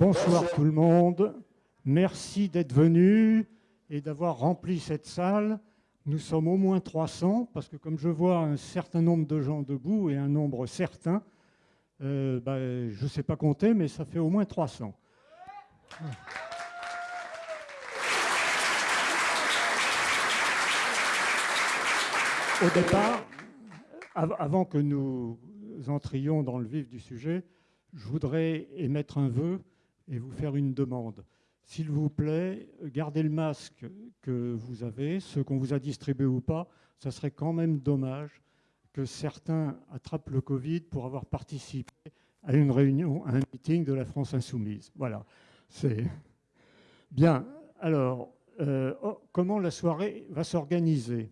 Bonsoir tout le monde. Merci d'être venu et d'avoir rempli cette salle. Nous sommes au moins 300 parce que comme je vois un certain nombre de gens debout et un nombre certain, euh, bah, je ne sais pas compter, mais ça fait au moins 300. Au départ, avant que nous entrions dans le vif du sujet, je voudrais émettre un vœu et vous faire une demande. S'il vous plaît, gardez le masque que vous avez, ceux qu'on vous a distribués ou pas. Ça serait quand même dommage que certains attrapent le Covid pour avoir participé à une réunion, à un meeting de la France Insoumise. Voilà. C'est bien. Alors, euh, oh, comment la soirée va s'organiser?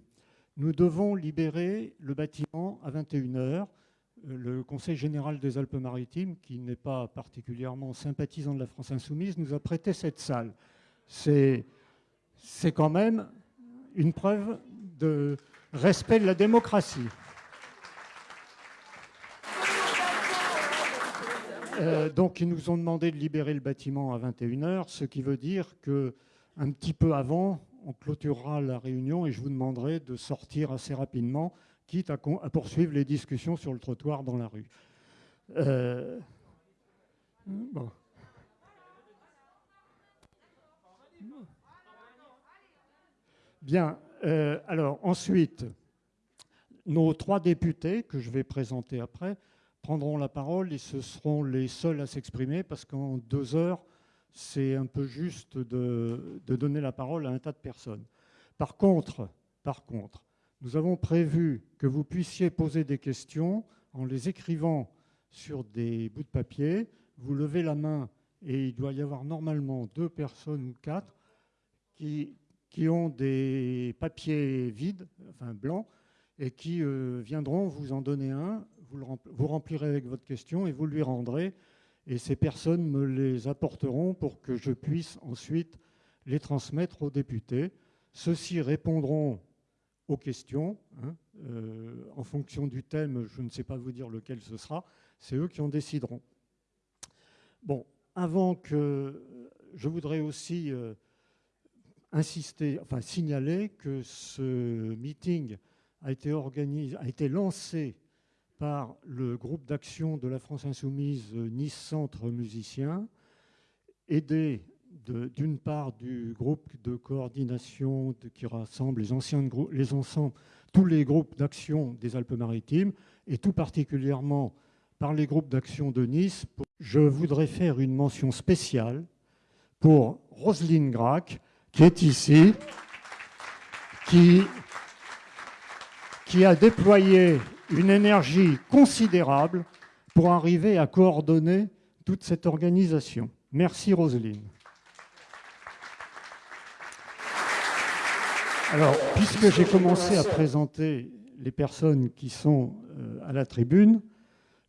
Nous devons libérer le bâtiment à 21h le Conseil général des Alpes-Maritimes, qui n'est pas particulièrement sympathisant de la France insoumise, nous a prêté cette salle. C'est quand même une preuve de respect de la démocratie. Euh, donc, ils nous ont demandé de libérer le bâtiment à 21h, ce qui veut dire qu'un petit peu avant, on clôturera la réunion et je vous demanderai de sortir assez rapidement quitte à, poursuivre les discussions sur le trottoir dans la rue. Euh, Bien, euh, alors ensuite, nos trois députés, que je vais présenter après, prendront la parole et ce seront les seuls à s'exprimer parce qu'en deux heures, c'est un peu juste de, de, donner la parole à un tas de personnes. Par contre, par contre, nous avons prévu que vous puissiez poser des questions en les écrivant sur des bouts de papier. Vous levez la main et il doit y avoir normalement deux personnes ou quatre qui, qui ont des papiers vides, enfin blancs, et qui euh, viendront vous en donner un. Vous, vous remplirez avec votre question et vous lui rendrez. Et ces personnes me les apporteront pour que je puisse ensuite les transmettre aux députés. Ceux-ci répondront aux questions. Hein. Euh, en fonction du thème, je ne sais pas vous dire lequel ce sera. C'est eux qui en décideront. Bon, avant que... Je voudrais aussi euh, insister, enfin signaler que ce meeting a été, organisé, a été lancé par le groupe d'action de la France Insoumise Nice Centre Musicien, aidé d'une part du groupe de coordination qui rassemble les anciens tous les groupes d'action des Alpes-Maritimes, et tout particulièrement par les groupes d'action de Nice. Je voudrais faire une mention spéciale pour Roselyne Grac, qui est ici, qui, qui a déployé une énergie considérable pour arriver à coordonner toute cette organisation. Merci Roselyne. Alors, puisque j'ai commencé à présenter les personnes qui sont euh, à la tribune,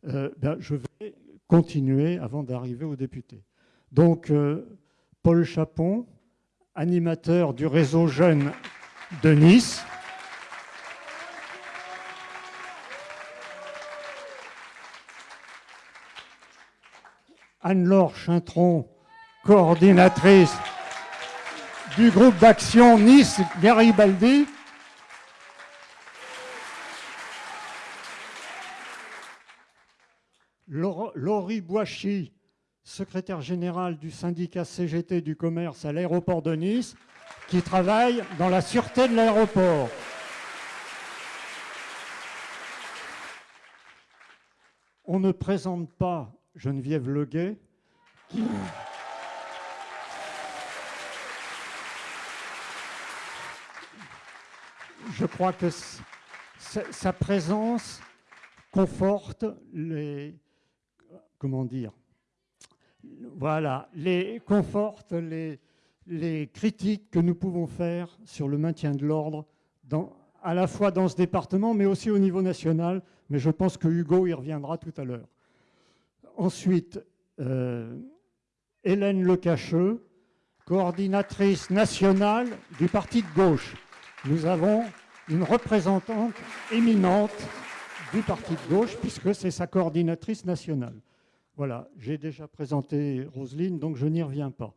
euh, ben, je vais continuer avant d'arriver aux députés. Donc, euh, Paul Chapon, animateur du réseau jeune de Nice. Anne-Laure Chintron, coordinatrice du groupe d'action Nice-Garibaldi. Laurie Boischi, secrétaire général du syndicat CGT du commerce à l'aéroport de Nice, qui travaille dans la sûreté de l'aéroport. On ne présente pas Geneviève Leguet, qui... je crois que sa présence conforte les, comment dire, voilà, les, conforte les, les critiques que nous pouvons faire sur le maintien de l'ordre à la fois dans ce département, mais aussi au niveau national. Mais je pense que Hugo y reviendra tout à l'heure. Ensuite, euh, Hélène Lecacheux, coordinatrice nationale du parti de gauche. Nous avons une représentante éminente du parti de gauche, puisque c'est sa coordinatrice nationale. Voilà, j'ai déjà présenté Roselyne, donc je n'y reviens pas.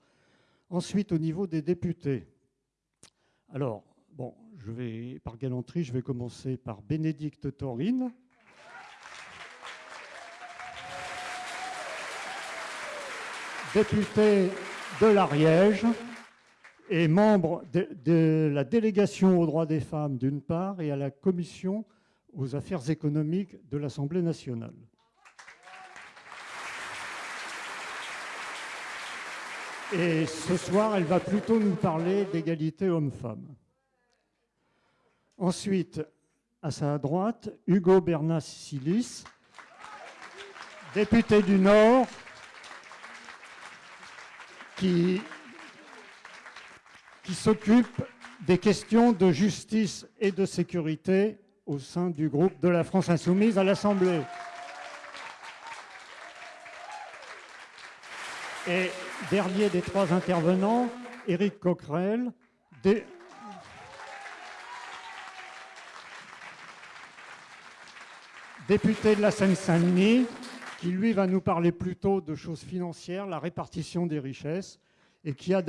Ensuite, au niveau des députés. Alors, bon, je vais, par galanterie, je vais commencer par Bénédicte Taurine. Députée de l'Ariège et membre de, la délégation aux droits des femmes d'une part et à la commission aux affaires économiques de l'Assemblée nationale. Et ce soir, elle va plutôt nous parler d'égalité homme-femme. Ensuite, à sa droite, Hugo Bernas-Silis, député du Nord, qui qui s'occupe des questions de justice et de sécurité au sein du groupe de la France insoumise à l'Assemblée. Et dernier des trois intervenants, Éric Coquerel, député de la Seine-Saint-Denis, qui lui va nous parler plutôt de choses financières, la répartition des richesses et qui, a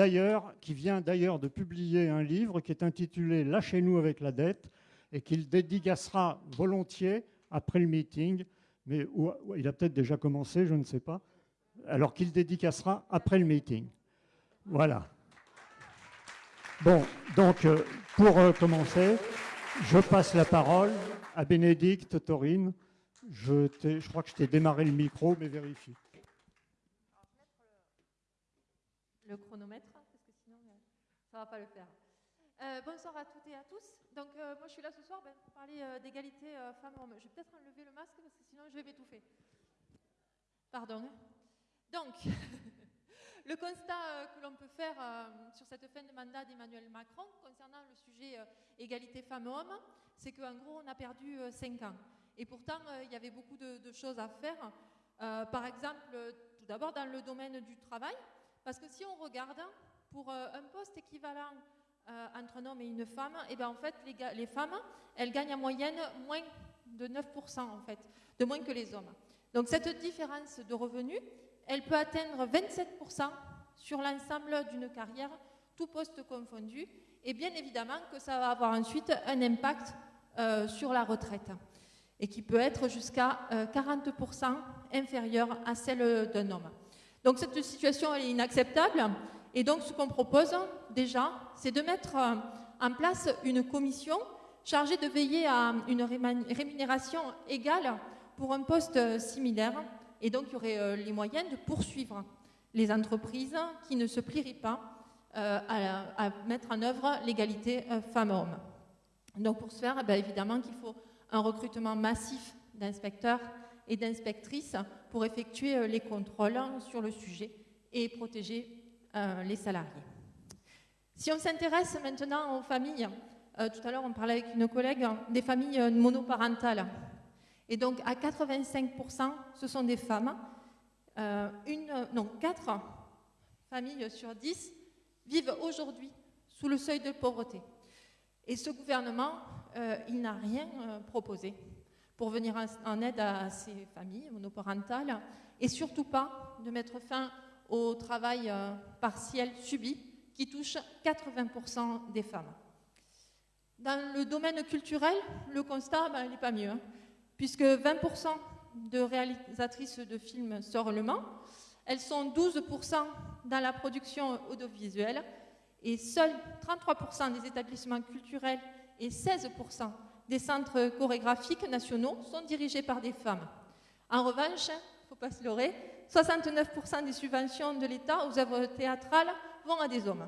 qui vient d'ailleurs de publier un livre qui est intitulé Lâchez-nous avec la dette et qu'il dédicacera volontiers après le meeting, mais il a peut-être déjà commencé, je ne sais pas, alors qu'il dédicacera après le meeting. Voilà. Bon, donc euh, pour euh, commencer, je passe la parole à Bénédicte Taurine. Je, je crois que je t'ai démarré le micro, mais vérifie. Le chronomètre, parce que sinon euh, ça ne va pas le faire. Euh, bonsoir à toutes et à tous. Donc euh, moi je suis là ce soir ben, pour parler d'égalité femmes-hommes. Je vais peut-être enlever le masque parce que sinon je vais m'étouffer. Pardon. Donc, le constat que l'on peut faire sur cette fin de mandat d'Emmanuel Macron concernant le sujet égalité femmes-hommes, c'est qu'en gros on a perdu 5 ans. Et pourtant il y avait beaucoup de choses à faire. par exemple, tout d'abord dans le domaine du travail, parce que si on regarde, pour euh, un poste équivalent euh, entre un homme et une femme, et eh bien en fait, les, femmes, elles gagnent en moyenne moins de 9%, en fait, de moins que les hommes. Donc cette différence de revenus, elle peut atteindre 27% sur l'ensemble d'une carrière, tout poste confondu, et bien évidemment que ça va avoir ensuite un impact euh, sur la retraite, et qui peut être jusqu'à 40% inférieur à celle d'un homme. Donc cette situation est inacceptable. Et donc ce qu'on propose déjà, c'est de mettre euh, en place une commission chargée de veiller à une rémunération égale pour un poste similaire. Et donc il y aurait euh, les moyens de poursuivre les entreprises qui ne se plieraient pas euh, à, mettre en œuvre l'égalité femmes-hommes. Donc pour ce faire, eh évidemment qu'il faut un recrutement massif d'inspecteurs et d'inspectrices pour effectuer euh, les contrôles sur le sujet et protéger euh, les salariés. Si on s'intéresse maintenant aux familles, euh, tout à l'heure on parlait avec une collègue des familles monoparentales. Et donc à 85%, ce sont des femmes. une, non, 4 familles sur 10 vivent aujourd'hui sous le seuil de pauvreté. Et ce gouvernement, il n'a rien proposé pour venir en aide à ces familles monoparentales et surtout pas de mettre fin au travail euh, partiel subi qui touche 80% des femmes. Dans le domaine culturel, le constat ben, n'est pas mieux, hein, puisque 20% de réalisatrices de films sortent le Mans, elles sont 12% dans la production audiovisuelle et seuls 33% des établissements culturels et 16% des centres chorégraphiques nationaux sont dirigés par des femmes. En revanche, il ne faut pas se leurrer, 69% des subventions de l'État aux œuvres théâtrales vont à des hommes.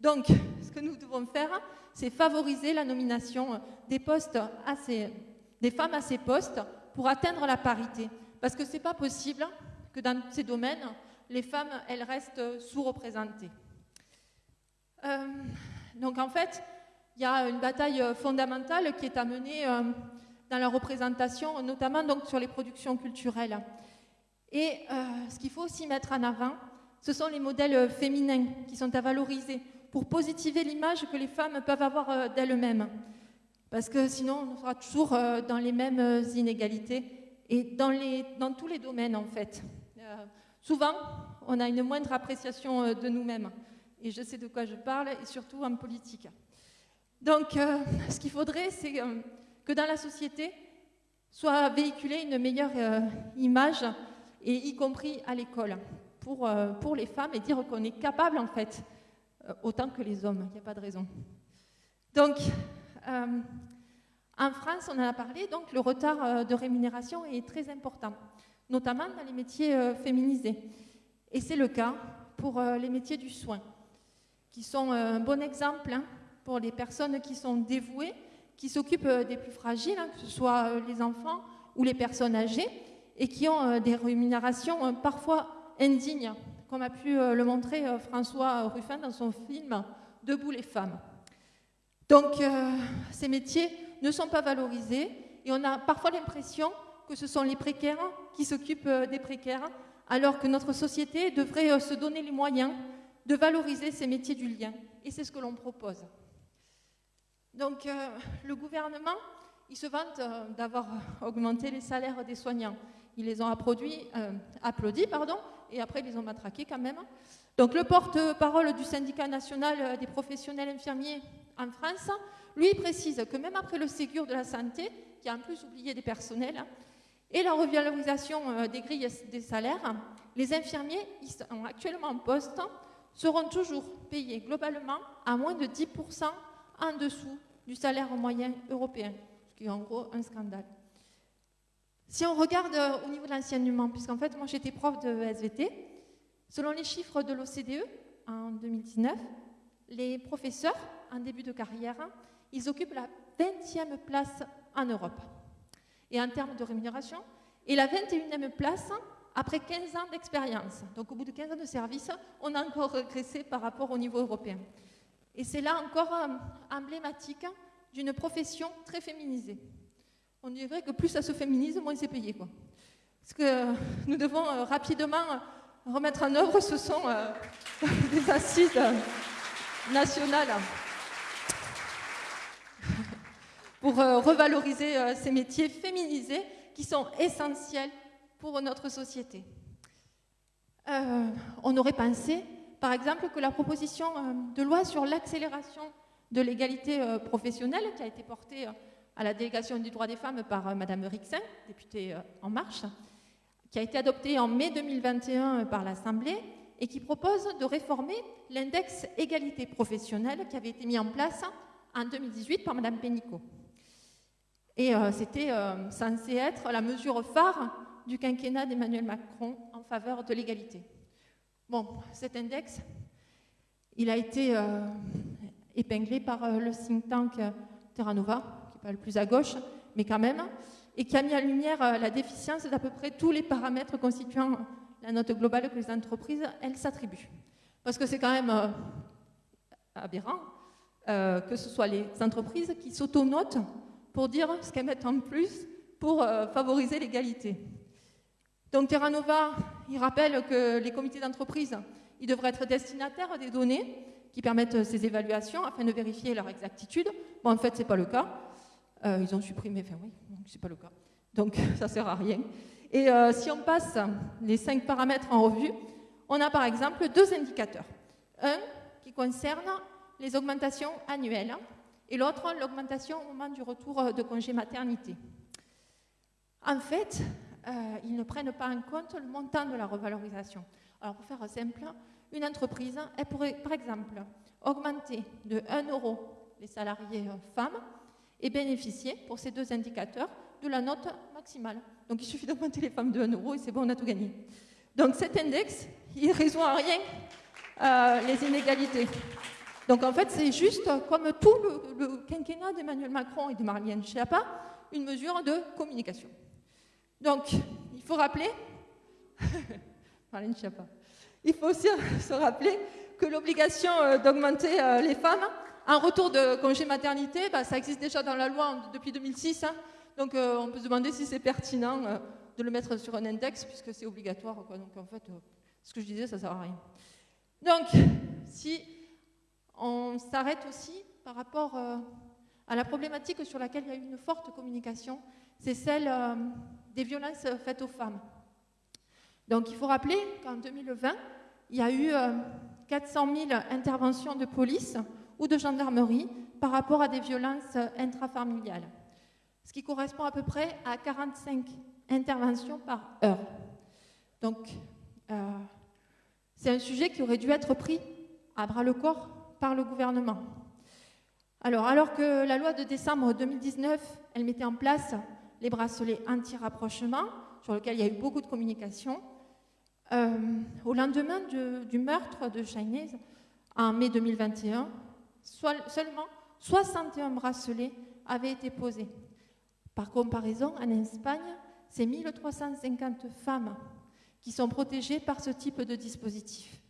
Donc, ce que nous devons faire, c'est favoriser la nomination des, postes des femmes à ces postes pour atteindre la parité. Parce que ce n'est pas possible que dans ces domaines, les femmes, elles restent sous-représentées. Euh, donc en fait, il y a une bataille euh, fondamentale qui est à mener euh, dans la représentation, notamment donc sur les productions culturelles. Et euh, ce qu'il faut aussi mettre en avant, ce sont les modèles féminins qui sont à valoriser pour positiver l'image que les femmes peuvent avoir d'elles-mêmes. Parce que sinon, on sera toujours dans les mêmes inégalités et dans, les, dans tous les domaines, en fait. souvent, on a une moindre appréciation de nous-mêmes. Et je sais de quoi je parle, et surtout en politique. Donc, ce qu'il faudrait, c'est que dans la société, soit véhiculée une meilleure image, et y compris à l'école, pour, les femmes, et dire qu'on est capable, en fait, autant que les hommes. Il n'y a pas de raison. Donc, euh, en France, on en a parlé, donc le retard euh, de rémunération est très important, notamment dans les métiers euh, féminisés. Et c'est le cas pour les métiers du soin, qui sont un bon exemple hein, pour les personnes qui sont dévouées, qui s'occupent des plus fragiles, hein, que ce soit les enfants ou les personnes âgées, et qui ont des rémunérations parfois indignes, comme a pu le montrer François Ruffin dans son film Debout les femmes. Donc, euh, ces métiers ne sont pas valorisés et on a parfois l'impression que ce sont les précaires qui s'occupent euh, des précaires, alors que notre société devrait euh, se donner les moyens de valoriser ces métiers du lien. Et c'est ce que l'on propose. Donc, le gouvernement, il se vante d'avoir augmenté les salaires des soignants. Ils les ont applaudis, applaudis pardon, et après ils les ont matraqués quand même. Donc, le porte-parole du syndicat national des professionnels infirmiers en France, lui précise que même après le Ségur de la santé, qui a en plus oublié des personnels, et la revalorisation euh, des grilles des salaires, les infirmiers qui sont actuellement en poste seront toujours payés globalement à moins de 10% en dessous du salaire moyen européen, ce qui est en gros un scandale. Si on regarde euh, au niveau de l'enseignement, puisqu'en fait moi j'étais prof de SVT, selon les chiffres de l'OCDE en 2019, les professeurs en début de carrière, ils occupent la 20e place en Europe. Et en termes de rémunération, et la 21e place après 15 ans d'expérience. Donc au bout de 15 ans de service, on a encore régressé par rapport au niveau européen. Et c'est là encore euh, emblématique d'une profession très féminisée. On dirait que plus ça se féminise, moins c'est payé. Quoi. Ce que nous devons euh, rapidement remettre en œuvre, ce sont euh, des assises nationales pour euh, revaloriser euh, ces métiers féminisés qui sont essentiels pour notre société. Euh, on aurait pensé, par exemple, que la proposition de loi sur l'accélération de l'égalité professionnelle, qui a été portée à la délégation du droit des femmes par Madame Rixin, députée En Marche, qui a été adoptée en mai 2021 par l'Assemblée et qui propose de réformer l'index égalité professionnelle qui avait été mis en place en 2018 par Madame Pénicaud. Et euh, c'était euh, censé être la mesure phare du quinquennat d'Emmanuel Macron en faveur de l'égalité. Bon, cet index, il a été euh, épinglé par le think tank Terra Nova, qui n'est pas le plus à gauche, mais quand même, et qui a mis en lumière la déficience d'à peu près tous les paramètres constituant la note globale que les entreprises, elles, s'attribuent. Parce que c'est quand même aberrant que ce soit les entreprises qui s'autonotent pour dire ce qu'elles mettent en plus pour euh, favoriser l'égalité. Donc Terra Nova, il rappelle que les comités d'entreprise, ils devraient être destinataires des données qui permettent ces évaluations afin de vérifier leur exactitude. Bon, en fait, ce n'est pas le cas. Euh, ils ont supprimé, enfin oui, c'est pas le cas. Donc ça ne sert à rien. Et euh, si on passe les cinq paramètres en revue, on a par exemple deux indicateurs. Un qui concerne les augmentations annuelles et l'autre, l'augmentation au moment du retour de congé maternité. En fait, ils ne prennent pas en compte le montant de la revalorisation. Alors, pour faire simple, une entreprise, elle pourrait, par exemple, augmenter de 1 euro les salariés euh, femmes et bénéficier, pour ces deux indicateurs, de la note maximale. Donc, il suffit d'augmenter les femmes de 1 euro et c'est bon, on a tout gagné. Donc, cet index, il résout en rien les inégalités. Donc en fait, c'est juste, comme tout le, quinquennat d'Emmanuel Macron et de Marlène Schiappa, une mesure de communication. Donc, il faut rappeler, il faut aussi se rappeler que l'obligation euh, d'augmenter euh, les femmes en retour de congé maternité, bah, ça existe déjà dans la loi depuis 2006. Hein. donc euh, on peut se demander si c'est pertinent de le mettre sur un index puisque c'est obligatoire. Donc en fait, ce que je disais, ça ne sert à rien. Donc, si on s'arrête aussi par rapport à la problématique sur laquelle il y a eu une forte communication, c'est celle des violences faites aux femmes. Donc il faut rappeler qu'en 2020, il y a eu 400 000 interventions de police ou de gendarmerie par rapport à des violences intrafamiliales, ce qui correspond à peu près à 45 interventions par heure. Donc, euh, c'est un sujet qui aurait dû être pris à bras le corps par le gouvernement. Alors, alors que la loi de décembre 2019, elle mettait en place les bracelets anti-rapprochement, sur lesquels il y a eu beaucoup de communication, euh, au lendemain du meurtre de Chinese, en mai 2021, seulement 61 bracelets avaient été posés. Par comparaison, en Espagne, c'est 1350 femmes qui sont protégées par ce type de dispositif.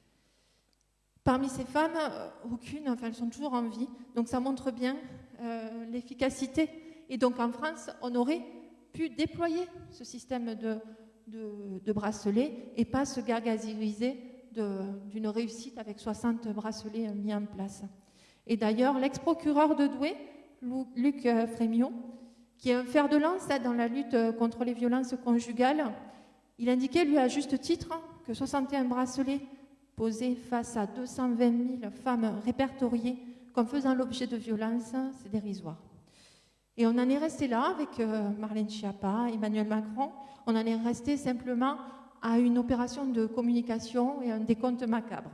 Parmi ces femmes, euh, aucune, enfin elles sont toujours en vie, donc ça montre bien euh, l'efficacité. Et donc en France, on aurait pu déployer ce système de, bracelets et pas se gargariser d'une réussite avec 60 bracelets mis en place. Et d'ailleurs, l'ex-procureur de Douai, Luc euh, Frémion, qui est un fer de lance dans la lutte contre les violences conjugales, il indiquait, lui, à juste titre, que 61 bracelets posés face à 220 000 femmes répertoriées comme faisant l'objet de violences, c'est dérisoire. Et on en est resté là avec euh, Marlène Schiappa, Emmanuel Macron. On en est resté simplement à une opération de communication et un décompte macabre.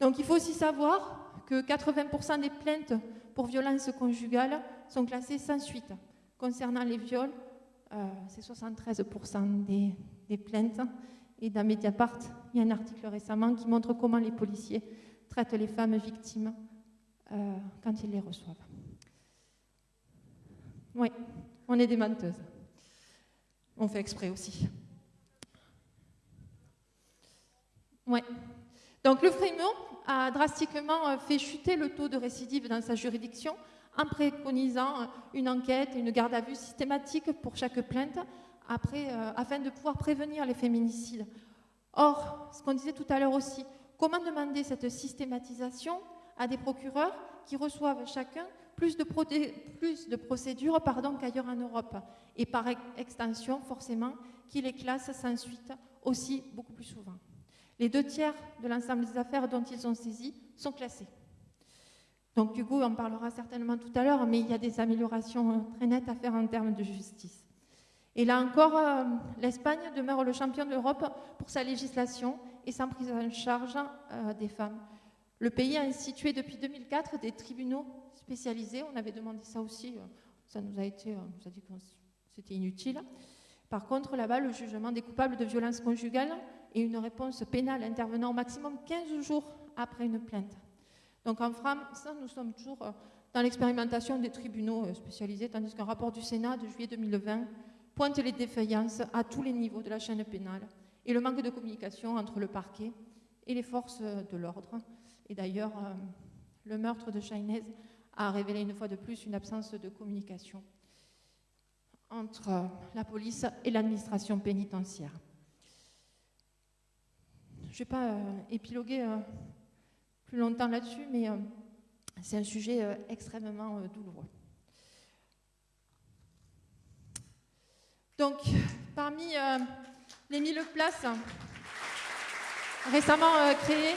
Donc il faut aussi savoir que 80% des plaintes pour violences conjugales sont classées sans suite. Concernant les viols, euh, c'est 73% des, plaintes. Et dans Mediapart, il y a un article récemment qui montre comment les policiers traitent les femmes victimes euh, quand ils les reçoivent. Oui, on est des menteuses. On fait exprès aussi. Oui. Donc le Frémont a drastiquement euh, fait chuter le taux de récidive dans sa juridiction en préconisant une enquête une garde à vue systématique pour chaque plainte après, euh, afin de pouvoir prévenir les féminicides. Or, ce qu'on disait tout à l'heure aussi, comment demander cette systématisation à des procureurs qui reçoivent chacun plus de, de procédures qu'ailleurs en Europe, et par extension, forcément, qui les classent sans suite aussi beaucoup plus souvent. Les deux tiers de l'ensemble des affaires dont ils sont saisis sont classés. Donc Hugo en parlera certainement tout à l'heure, mais il y a des améliorations très nettes à faire en termes de justice. Et là encore, euh, l'Espagne demeure le champion d'Europe pour sa législation et sa prise en charge euh, des femmes. Le pays a institué depuis 2004 des tribunaux spécialisés. On avait demandé ça aussi. Euh, ça nous a été, on nous a dit que c'était inutile. Par contre, là-bas, le jugement des coupables de violences conjugales et une réponse pénale intervenant au maximum 15 jours après une plainte. Donc en France, nous sommes toujours euh, dans l'expérimentation des tribunaux euh, spécialisés, tandis qu'un rapport du Sénat de juillet 2020 pointe les défaillances à tous les niveaux de la chaîne pénale et le manque de communication entre le parquet et les forces de l'ordre. Et d'ailleurs, le meurtre de Chahinez a révélé une fois de plus une absence de communication entre la police et l'administration pénitentiaire. Je ne vais pas euh, épiloguer euh, plus longtemps là-dessus, mais euh, c'est un sujet extrêmement douloureux. Donc, parmi les mille places récemment créées,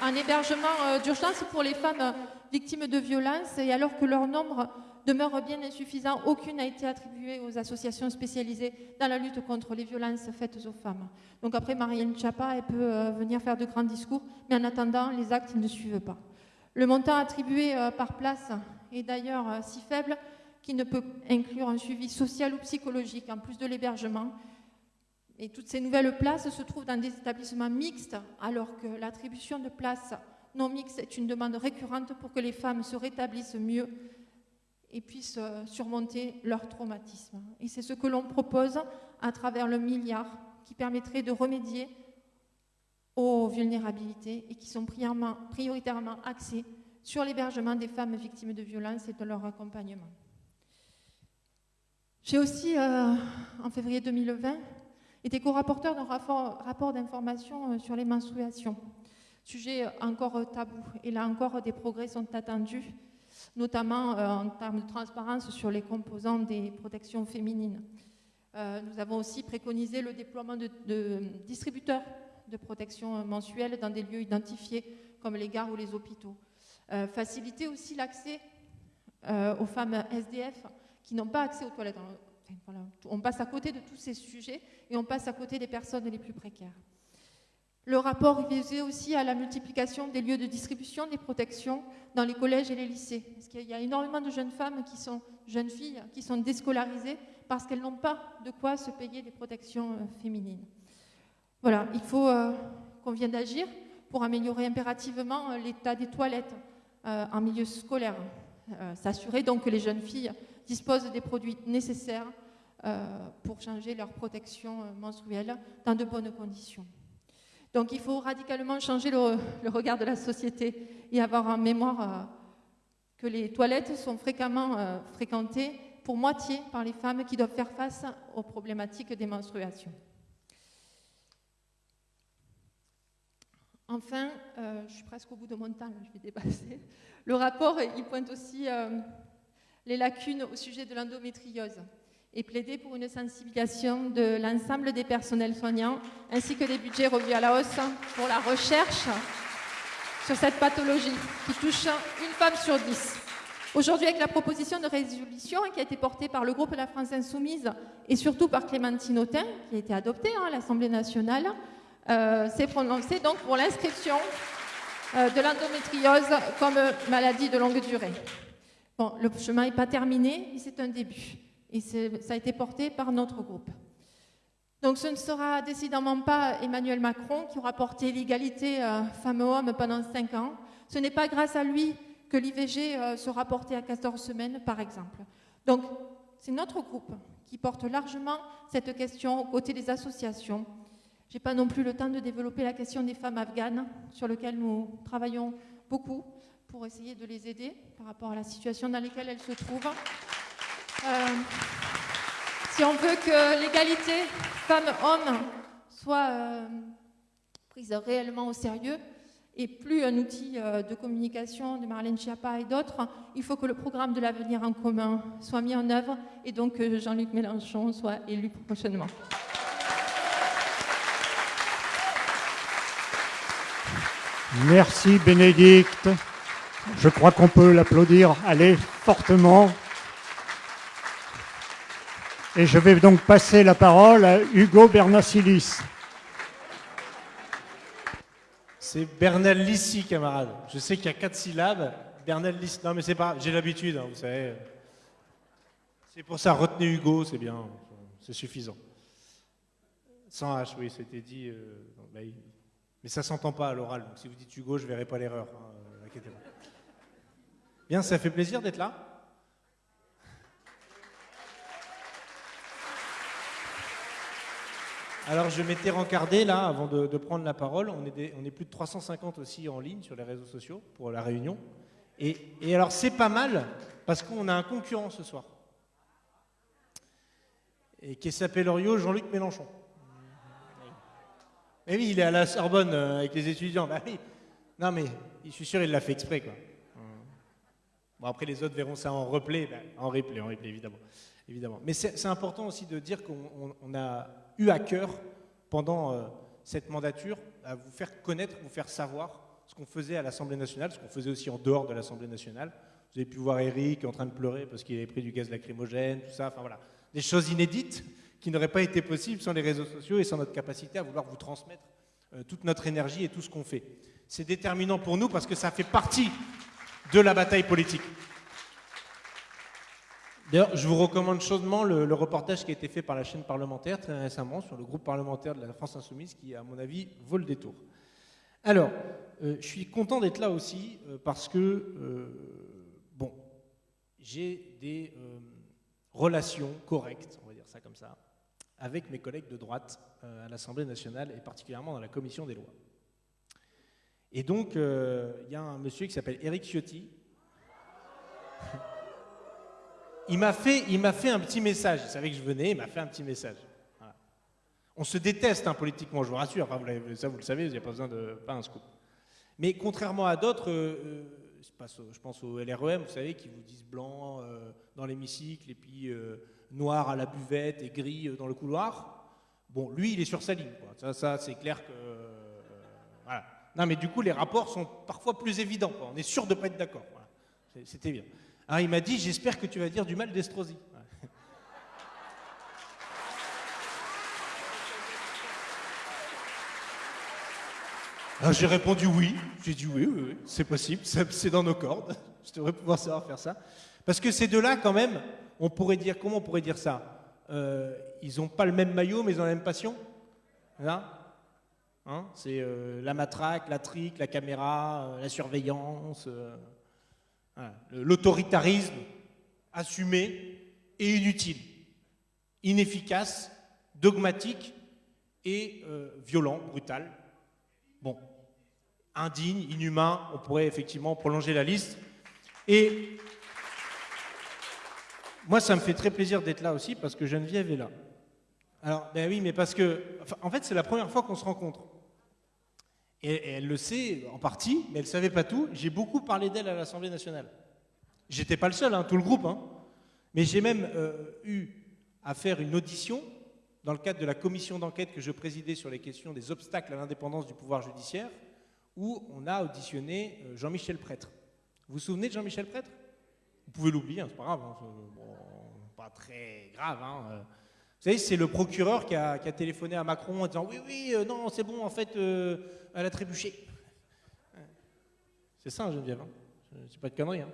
un hébergement d'urgence pour les femmes victimes de violences et alors que leur nombre demeure bien insuffisant, aucune n'a été attribuée aux associations spécialisées dans la lutte contre les violences faites aux femmes. Donc après, Marianne Chapa, elle peut euh, venir faire de grands discours, mais en attendant, les actes ne suivent pas. Le montant attribué euh, par place est d'ailleurs euh, si faible qu'il ne peut inclure un suivi social ou psychologique, en plus de l'hébergement. Et toutes ces nouvelles places se trouvent dans des établissements mixtes, alors que l'attribution de places non mixtes est une demande récurrente pour que les femmes se rétablissent mieux et puissent euh, surmonter leur traumatisme. Et c'est ce que l'on propose à travers le milliard qui permettrait de remédier aux vulnérabilités et qui sont prioritairement axés sur l'hébergement des femmes victimes de violences et de leur accompagnement. J'ai aussi, euh, en février 2020, été co-rapporteur d'un rapport, rapport d'information euh, sur les menstruations sujet encore tabou. Et là encore, des progrès sont attendus, notamment euh, en termes de transparence sur les composants des protections féminines. nous avons aussi préconisé le déploiement de, de distributeurs de protection mensuelle dans des lieux identifiés comme les gares ou les hôpitaux. faciliter aussi l'accès aux femmes SDF qui n'ont pas accès aux toilettes. On passe à côté de tous ces sujets et on passe à côté des personnes les plus précaires. Le rapport visait aussi à la multiplication des lieux de distribution des protections dans les collèges et les lycées. Parce qu'il y a énormément de jeunes femmes qui sont jeunes filles qui sont déscolarisées parce qu'elles n'ont pas de quoi se payer des protections euh, féminines. Voilà, il faut euh, qu'on vienne d'agir pour améliorer impérativement euh, l'état des toilettes en milieu scolaire. S'assurer donc que les jeunes filles disposent des produits nécessaires pour changer leur protection menstruelle dans de bonnes conditions. Donc il faut radicalement changer le, regard de la société et avoir en mémoire euh, que les toilettes sont fréquemment euh, fréquentées pour moitié par les femmes qui doivent faire face aux problématiques des menstruations. Enfin, euh, je suis presque au bout de mon temps, je vais dépasser. Le rapport, il pointe aussi les lacunes au sujet de l'endométriose et plaider pour une sensibilisation de l'ensemble des personnels soignants, ainsi que des budgets revus à la hausse pour la recherche sur cette pathologie qui touche une femme sur dix. Aujourd'hui, avec la proposition de résolution qui a été portée par le groupe La France Insoumise et surtout par Clémentine Autain, qui a été adoptée hein, à l'Assemblée nationale, euh, s'est prononcée donc pour l'inscription euh, de l'endométriose comme maladie de longue durée. Bon, le chemin n'est pas terminé, mais c'est un début et ça a été porté par notre groupe. Donc ce ne sera décidément pas Emmanuel Macron qui aura porté l'égalité euh, femmes-hommes pendant cinq ans. Ce n'est pas grâce à lui que l'IVG euh, sera porté à 14 semaines, par exemple. Donc c'est notre groupe qui porte largement cette question aux côtés des associations. Je n'ai pas non plus le temps de développer la question des femmes afghanes, sur laquelle nous travaillons beaucoup pour essayer de les aider par rapport à la situation dans laquelle elles se trouvent. Euh, si on veut que l'égalité femmes-hommes soit euh, prise réellement au sérieux et plus un outil euh, de communication de Marlène Schiappa et d'autres, il faut que le programme de l'avenir en commun soit mis en œuvre et donc que Jean-Luc Mélenchon soit élu prochainement. Merci Bénédicte. Je crois qu'on peut l'applaudir. Allez, fortement. Et je vais donc passer la parole à Hugo Bernacilis. C'est Bernal Lissi, camarade. Je sais qu'il y a quatre syllabes. Bernal Lissi. Non, mais c'est pas. J'ai l'habitude, hein, vous savez. C'est pour ça, retenez Hugo, c'est bien. C'est suffisant. Sans H, oui, c'était dit. Euh, mais ça s'entend pas à l'oral. Donc si vous dites Hugo, je verrai pas l'erreur. Hein, euh, bien, ça fait plaisir d'être là? Alors je m'étais rencardé là avant de, prendre la parole. On est, plus de 350 aussi en ligne sur les réseaux sociaux pour la réunion. Et, alors c'est pas mal parce qu'on a un concurrent ce soir. Et qui s'appelle Orio Jean-Luc Mélenchon. Mais oui, il est à la Sorbonne euh, avec les étudiants. Bah oui. Non mais je suis sûr il l'a fait exprès quoi. Bon après les autres verront ça en replay, bah, en replay, en replay évidemment. Mais c'est important aussi de dire qu'on a eu à cœur pendant euh, cette mandature à vous faire connaître, vous faire savoir ce qu'on faisait à l'Assemblée nationale, ce qu'on faisait aussi en dehors de l'Assemblée nationale. Vous avez pu voir Eric en train de pleurer parce qu'il avait pris du gaz lacrymogène, tout ça. Enfin voilà, des choses inédites qui n'auraient pas été possibles sans les réseaux sociaux et sans notre capacité à vouloir vous transmettre euh, toute notre énergie et tout ce qu'on fait. C'est déterminant pour nous parce que ça fait partie de la bataille politique. D'ailleurs, je vous recommande chaudement le, reportage qui a été fait par la chaîne parlementaire très récemment sur le groupe parlementaire de la France Insoumise qui, à mon avis, vaut le détour. Alors, euh, je suis content d'être là aussi euh, parce que, euh, bon, j'ai des relations correctes, on va dire ça comme ça, avec mes collègues de droite à l'Assemblée nationale et particulièrement dans la commission des lois. Et donc, il y a un monsieur qui s'appelle Éric Ciotti. Il m'a fait, fait un petit message. Il savait que je venais, il m'a fait un petit message. On se déteste hein, politiquement, je vous rassure. ça, vous le savez, vous n'avez pas besoin de pas un scoop. Mais contrairement à d'autres, euh, euh, je pense au LREM, vous savez, qui vous disent blanc dans l'hémicycle et puis noir à la buvette et gris dans le couloir. Bon, lui, il est sur sa ligne. Ça, c'est clair que. Non, mais du coup, les rapports sont parfois plus évidents. On est sûr de ne pas être d'accord. C'était bien. Ah, il m'a dit J'espère que tu vas dire du mal d'Estrosi. Ah, j'ai répondu oui. J'ai dit oui, oui, oui c'est possible, c'est dans nos cordes. Je devrais pouvoir savoir faire ça. Parce que ces deux-là, quand même, on pourrait dire, comment on pourrait dire ça? Euh, Ils n'ont pas le même maillot, mais ils ont la même passion? Hein, hein? C'est euh, la matraque, la trique, la caméra, euh, la surveillance, l'autoritarisme assumé et inutile, inefficace, dogmatique et violent, brutal. Bon, indigne, inhumain, on pourrait effectivement prolonger la liste. Et moi, ça me fait très plaisir d'être là aussi parce que Geneviève est là. Alors, ben oui, mais parce que, en fait, c'est la première fois qu'on se rencontre. Et, elle le sait en partie, mais elle ne savait pas tout. J'ai beaucoup parlé d'elle à l'Assemblée nationale. J'étais pas le seul, hein, tout le groupe. Hein. Mais j'ai même euh, eu à faire une audition dans le cadre de la commission d'enquête que je présidais sur les questions des obstacles à l'indépendance du pouvoir judiciaire, où on a auditionné euh, Jean-Michel Prêtre. Vous vous souvenez de Jean-Michel Prêtre? Vous pouvez l'oublier, hein, c'est pas grave, hein, pas très grave. Euh. Vous savez, c'est le procureur qui a, téléphoné à Macron en disant Oui, oui, non, c'est bon, en fait, elle a trébuché. C'est ça, Geneviève. Hein. C'est pas de conneries. Hein.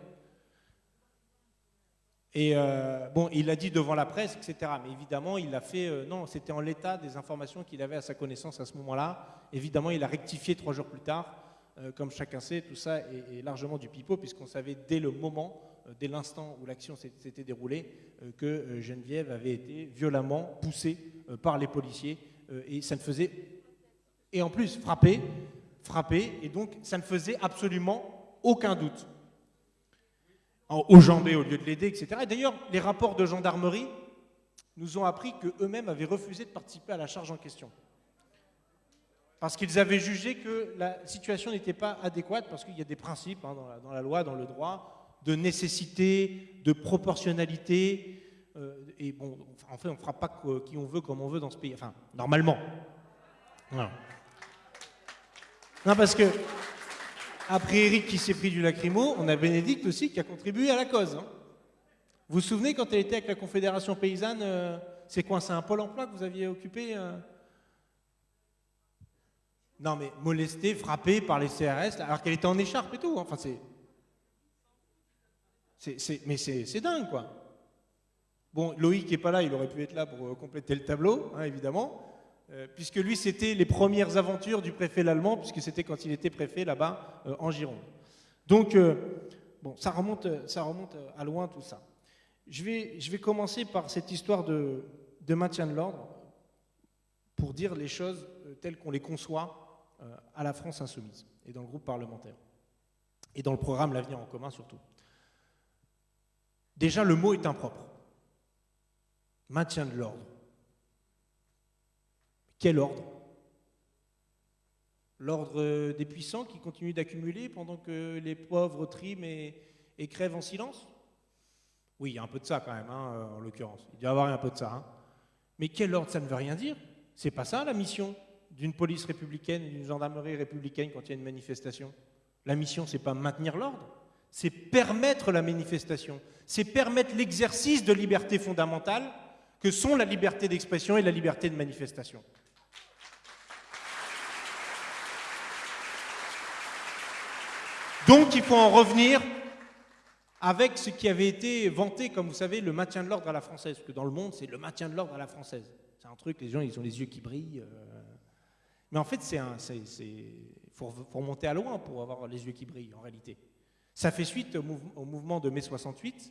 Et euh, bon, il l'a dit devant la presse, etc. Mais évidemment, il l'a fait. Euh, non, c'était en l'état des informations qu'il avait à sa connaissance à ce moment-là. Évidemment, il a rectifié trois jours plus tard. Euh, comme chacun sait, tout ça est, largement du pipeau, puisqu'on savait dès le moment, dès l'instant où l'action s'était déroulée, que Geneviève avait été violemment poussée par les policiers. et ça ne faisait. Et en plus, frappée, frappée, et donc ça ne faisait absolument aucun doute au jambé au lieu de l'aider, etc. Et d'ailleurs, les rapports de gendarmerie nous ont appris qu'eux-mêmes avaient refusé de participer à la charge en question. Parce qu'ils avaient jugé que la situation n'était pas adéquate, parce qu'il y a des principes hein, dans, la, loi, dans le droit, de nécessité, de proportionnalité. Euh, et bon, en fait, on ne fera pas qui on veut, comme on veut dans ce pays. Enfin, normalement. Non, parce que après Eric qui s'est pris du lacrymo, on a Bénédicte aussi qui a contribué à la cause. Hein. Vous vous souvenez quand elle était avec la Confédération paysanne, euh, c'est quoi C'est un pôle emploi que vous aviez occupé euh? Non mais molestée, frappée par les CRS, alors qu'elle était en écharpe et tout. Hein. Enfin c'est... mais c'est dingue quoi. Bon, Loïc n'est pas là, il aurait pu être là pour euh, compléter le tableau, hein, évidemment. Euh, puisque lui, c'était les premières aventures du préfet l'allemand, puisque c'était quand il était préfet là-bas euh, en Gironde. Donc, euh, bon, ça remonte, ça remonte à loin tout ça. Je vais, je vais commencer par cette histoire de, de maintien de l'ordre pour dire les choses telles qu'on les conçoit à la France insoumise et dans le groupe parlementaire et dans le programme L'avenir en commun surtout. Déjà, le mot est impropre. Maintien de l'ordre. Quel ordre? L'ordre des puissants qui continuent d'accumuler pendant que les pauvres triment et, crèvent en silence? Oui, il y a un peu de ça quand même, hein, en l'occurrence. Il doit y avoir un peu de ça. Hein. Mais quel ordre, ça ne veut rien dire? C'est pas ça la mission d'une police républicaine, d'une gendarmerie républicaine quand il y a une manifestation? La mission, c'est pas maintenir l'ordre, c'est permettre la manifestation, c'est permettre l'exercice de libertés fondamentales que sont la liberté d'expression et la liberté de manifestation. Donc il faut en revenir avec ce qui avait été vanté, comme vous savez, le maintien de l'ordre à la française. Parce que dans le monde, c'est le maintien de l'ordre à la française. C'est un truc, les gens, ils ont les yeux qui brillent. Euh. Mais en fait, c'est un, faut, remonter à loin pour avoir les yeux qui brillent, en réalité. Ça fait suite au, mouvement de mai 68,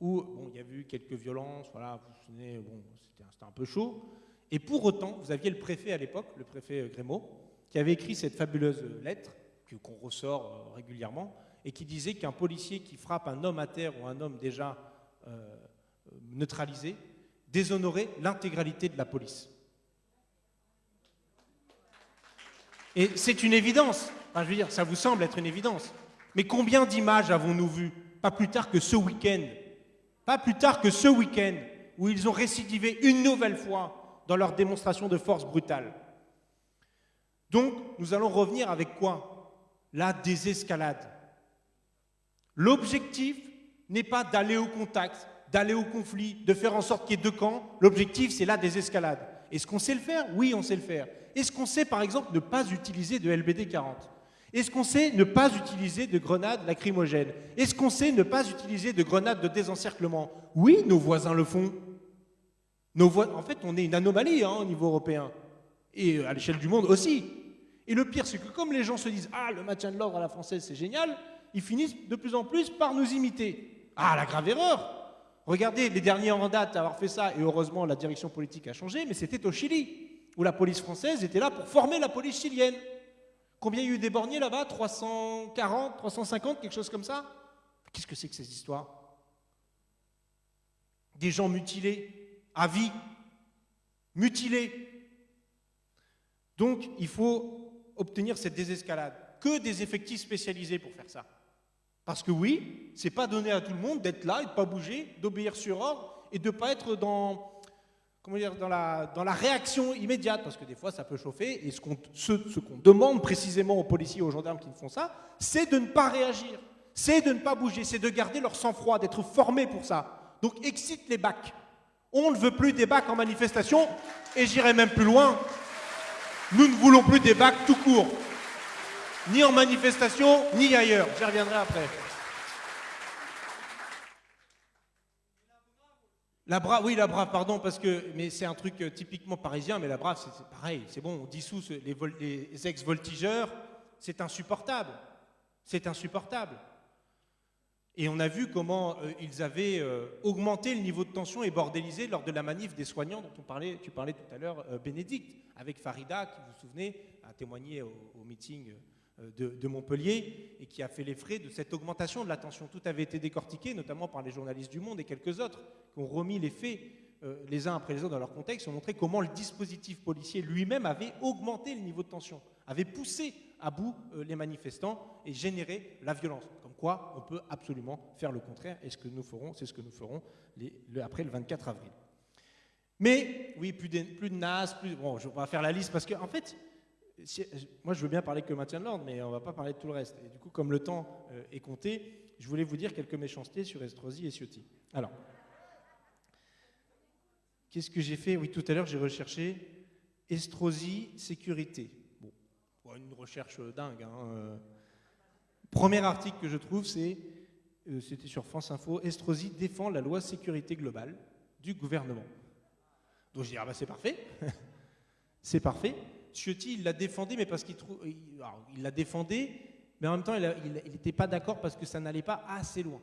où bon, il y a eu quelques violences, voilà, vous vous bon, c'était un peu chaud. Et pour autant, vous aviez le préfet à l'époque, le préfet Grémaud, qui avait écrit cette fabuleuse lettre qu'on ressort euh, régulièrement, et qui disait qu'un policier qui frappe un homme à terre ou un homme déjà euh, neutralisé déshonorait l'intégralité de la police. Et c'est une évidence. je veux dire, ça vous semble être une évidence. Mais combien d'images avons-nous vues Pas plus tard que ce week-end. Pas plus tard que ce week-end où ils ont récidivé une nouvelle fois dans leur démonstration de force brutale? Donc, nous allons revenir avec quoi? La désescalade. L'objectif n'est pas d'aller au contact, d'aller au conflit, de faire en sorte qu'il y ait deux camps. L'objectif, c'est la désescalade. Est-ce qu'on sait le faire? Oui, on sait le faire. Est-ce qu'on sait, par exemple, ne pas utiliser de LBD 40 Est-ce qu'on sait ne pas utiliser de grenades lacrymogènes? Est-ce qu'on sait ne pas utiliser de grenades de désencerclement? Oui, nos voisins le font. En fait, on est une anomalie hein, au niveau européen. Et à l'échelle du monde aussi. Et le pire, c'est que comme les gens se disent Ah, le maintien de l'ordre à la française, c'est génial, ils finissent de plus en plus par nous imiter. Ah, la grave erreur Regardez, les derniers en date à avoir fait ça, et heureusement la direction politique a changé, mais c'était au Chili, où la police française était là pour former la police chilienne. Combien il y a eu des borniers là-bas? 340, 350, quelque chose comme ça? Qu'est-ce que c'est que ces histoires? Des gens mutilés, à vie, mutilés. Donc il faut obtenir cette désescalade. Que des effectifs spécialisés pour faire ça. Parce que oui, c'est pas donné à tout le monde d'être là et de pas bouger, d'obéir sur ordre et de pas être dans, comment dire, dans, la, réaction immédiate, parce que des fois ça peut chauffer, et ce qu'on ce, qu'on demande précisément aux policiers et aux gendarmes qui font ça, c'est de ne pas réagir, c'est de ne pas bouger, c'est de garder leur sang-froid, d'être formés pour ça. Donc excite les bacs. On ne veut plus des bacs en manifestation, et j'irai même plus loin, nous ne voulons plus des bacs tout court ni en manifestation, ni ailleurs. J'y reviendrai après. La brave, oui, la brave, pardon, parce que, mais c'est un truc euh, typiquement parisien, mais la brave, c'est pareil, c'est bon, on dissout les, les ex-voltigeurs, c'est insupportable. C'est insupportable. Et on a vu comment euh, ils avaient euh, augmenté le niveau de tension et bordélisé lors de la manif des soignants dont tu parlais tout à l'heure, Bénédicte, avec Farida, qui, vous vous souvenez, a témoigné au, meeting euh, de, Montpellier et qui a fait les frais de cette augmentation de la tension. Tout avait été décortiqué, notamment par les journalistes du Monde et quelques autres, qui ont remis les faits euh, les uns après les autres dans leur contexte, ont montré comment le dispositif policier lui-même avait augmenté le niveau de tension, avait poussé à bout euh, les manifestants et généré la violence. Comme quoi, on peut absolument faire le contraire, et ce que nous ferons, c'est ce que nous ferons après le 24 avril. Mais oui, plus de, plus de NAS, plus, bon, je vais pas faire la liste parce qu'en en fait, moi, je veux bien parler que maintien de l'ordre, mais on ne va pas parler de tout le reste. Et du coup, comme le temps euh, est compté, je voulais vous dire quelques méchancetés sur Estrosi et Ciotti. Alors, qu'est-ce que j'ai fait? Oui, tout à l'heure, j'ai recherché Estrosi sécurité. Bon, une recherche dingue. Hein, euh. Premier article que je trouve, c'est euh, c'était sur France Info. Estrosi défend la loi sécurité globale du gouvernement. Donc je dis ah bah c'est parfait, c'est parfait. Ciotti, il l'a défendu, mais parce qu'il trouve, l'a mais en même temps, il n'était pas d'accord parce que ça n'allait pas assez loin.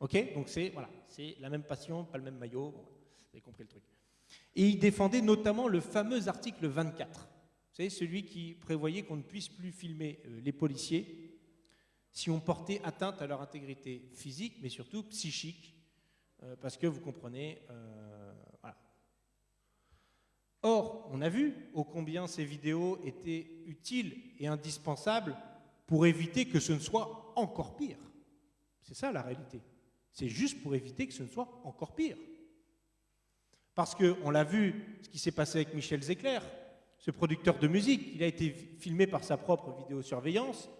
Ok, donc c'est voilà, c'est la même passion, pas le même maillot. vous avez compris le truc. Et il défendait notamment le fameux article 24. Vous savez, celui qui prévoyait qu'on ne puisse plus filmer euh, les policiers si on portait atteinte à leur intégrité physique, mais surtout psychique, euh, parce que vous comprenez, euh, Or, on a vu ô combien ces vidéos étaient utiles et indispensables pour éviter que ce ne soit encore pire. C'est ça la réalité. C'est juste pour éviter que ce ne soit encore pire. Parce qu'on l'a vu, ce qui s'est passé avec Michel Zecler, ce producteur de musique, il a été filmé par sa propre vidéosurveillance.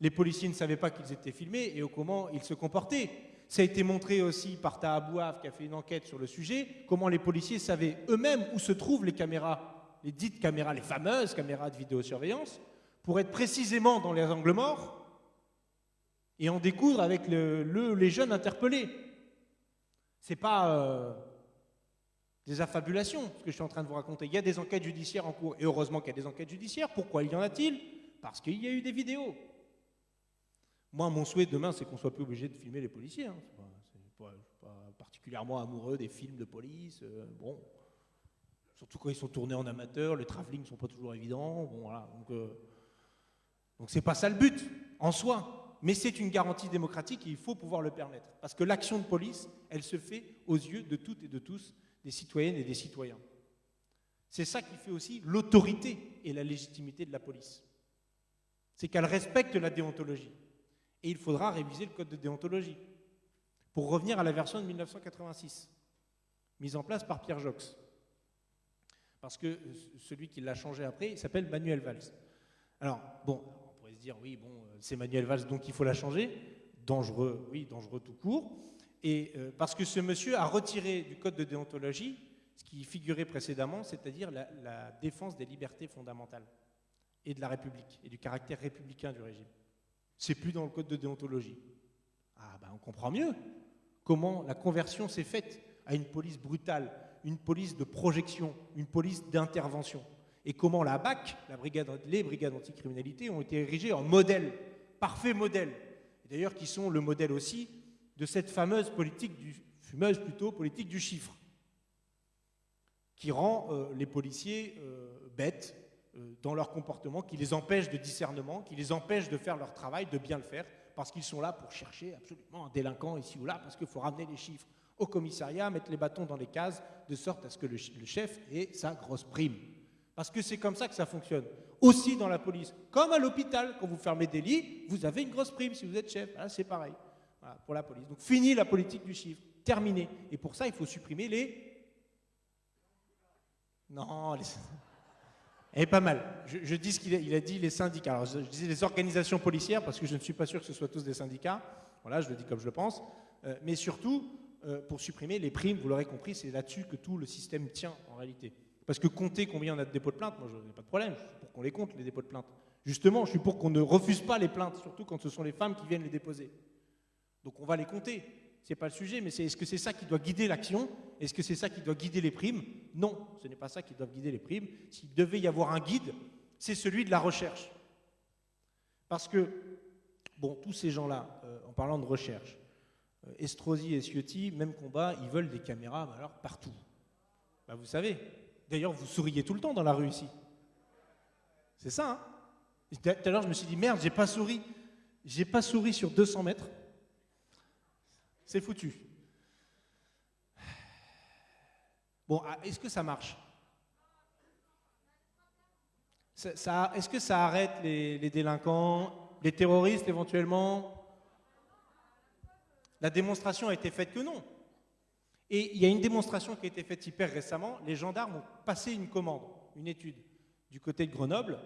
Les policiers ne savaient pas qu'ils étaient filmés et comment ils se comportaient. Ça a été montré aussi par Taha qui a fait une enquête sur le sujet, comment les policiers savaient eux-mêmes où se trouvent les caméras, les dites caméras, les fameuses caméras de vidéosurveillance, pour être précisément dans les angles morts et en découdre avec le, les jeunes interpellés. C'est pas euh, des affabulations, ce que je suis en train de vous raconter. Il y a des enquêtes judiciaires en cours, et heureusement qu'il y a des enquêtes judiciaires. Pourquoi il y en a-t-il? Parce qu'il y a eu des vidéos. Moi, mon souhait demain, c'est qu'on soit plus obligé de filmer les policiers. Hein. Ne suis pas particulièrement amoureux des films de police. Euh, bon, surtout quand ils sont tournés en amateur, les travelling ne sont pas toujours évidents. Bon, voilà. Donc, euh, donc pas ça le but en soi, mais c'est une garantie démocratique et il faut pouvoir le permettre. Parce que l'action de police, elle se fait aux yeux de toutes et de tous, des citoyennes et des citoyens. C'est ça qui fait aussi l'autorité et la légitimité de la police. c'est qu'elle respecte la déontologie. Et il faudra réviser le code de déontologie pour revenir à la version de 1986, mise en place par Pierre Jox. Parce que celui qui l'a changé après, s'appelle Manuel Valls. Alors, bon, on pourrait se dire, oui, bon, c'est Manuel Valls, donc il faut la changer. Dangereux, oui, dangereux tout court. Et euh, parce que ce monsieur a retiré du code de déontologie ce qui figurait précédemment, c'est-à-dire la, défense des libertés fondamentales et de la République et du caractère républicain du régime. C'est plus dans le code de déontologie. Ah ben on comprend mieux comment la conversion s'est faite à une police brutale, une police de projection, une police d'intervention. Et comment la BAC, la brigade, les brigades anticriminalité, ont été érigées en modèle, parfait modèle. D'ailleurs, qui sont le modèle aussi de cette fameuse politique du, fumeuse plutôt, politique du chiffre, qui rend euh, les policiers euh, bêtes, euh, dans leur comportement, qui les empêche de discernement, qui les empêche de faire leur travail, de bien le faire, parce qu'ils sont là pour chercher absolument un délinquant ici ou là, parce qu'il faut ramener les chiffres au commissariat, mettre les bâtons dans les cases, de sorte à ce que le, chef ait sa grosse prime. Parce que c'est comme ça que ça fonctionne. Aussi dans la police, comme à l'hôpital, quand vous fermez des lits, vous avez une grosse prime si vous êtes chef. c'est pareil pour la police. Donc fini la politique du chiffre, terminé. Et pour ça, il faut supprimer les... Non, les... Et pas mal. Je, dis ce qu'il a, il a dit les syndicats. Alors, je, disais les organisations policières parce que je ne suis pas sûr que ce soit tous des syndicats. Voilà, je le dis comme je le pense. Euh, mais surtout, euh, pour supprimer les primes, vous l'aurez compris, c'est là-dessus que tout le système tient en réalité. Parce que compter combien on a de dépôts de plainte, moi je n'ai pas de problème, je suis pour qu'on les compte, les dépôts de plainte. Justement, je suis pour qu'on ne refuse pas les plaintes, surtout quand ce sont les femmes qui viennent les déposer. Donc on va les compter n'est pas le sujet, mais c'est est-ce que c'est ça qui doit guider l'action? Est-ce que c'est ça qui doit guider les primes? Non, ce n'est pas ça qui doit guider les primes. S'il devait y avoir un guide, c'est celui de la recherche. Parce que, bon, tous ces gens-là, euh, en parlant de recherche, euh, Estrosi et Ciotti, même combat, ils veulent des caméras, alors partout. Bah, vous savez, d'ailleurs, vous souriez tout le temps dans la rue ici. C'est ça, hein Tout à l'heure, je me suis dit, merde, j'ai pas souri. J'ai pas souri sur 200 mètres. C'est foutu. Bon, ah, est-ce que ça marche? Est-ce que ça arrête les, délinquants, les terroristes éventuellement? La démonstration a été faite que non. Et il y a une démonstration qui a été faite hyper récemment. Les gendarmes ont passé une commande, une étude du côté de Grenoble.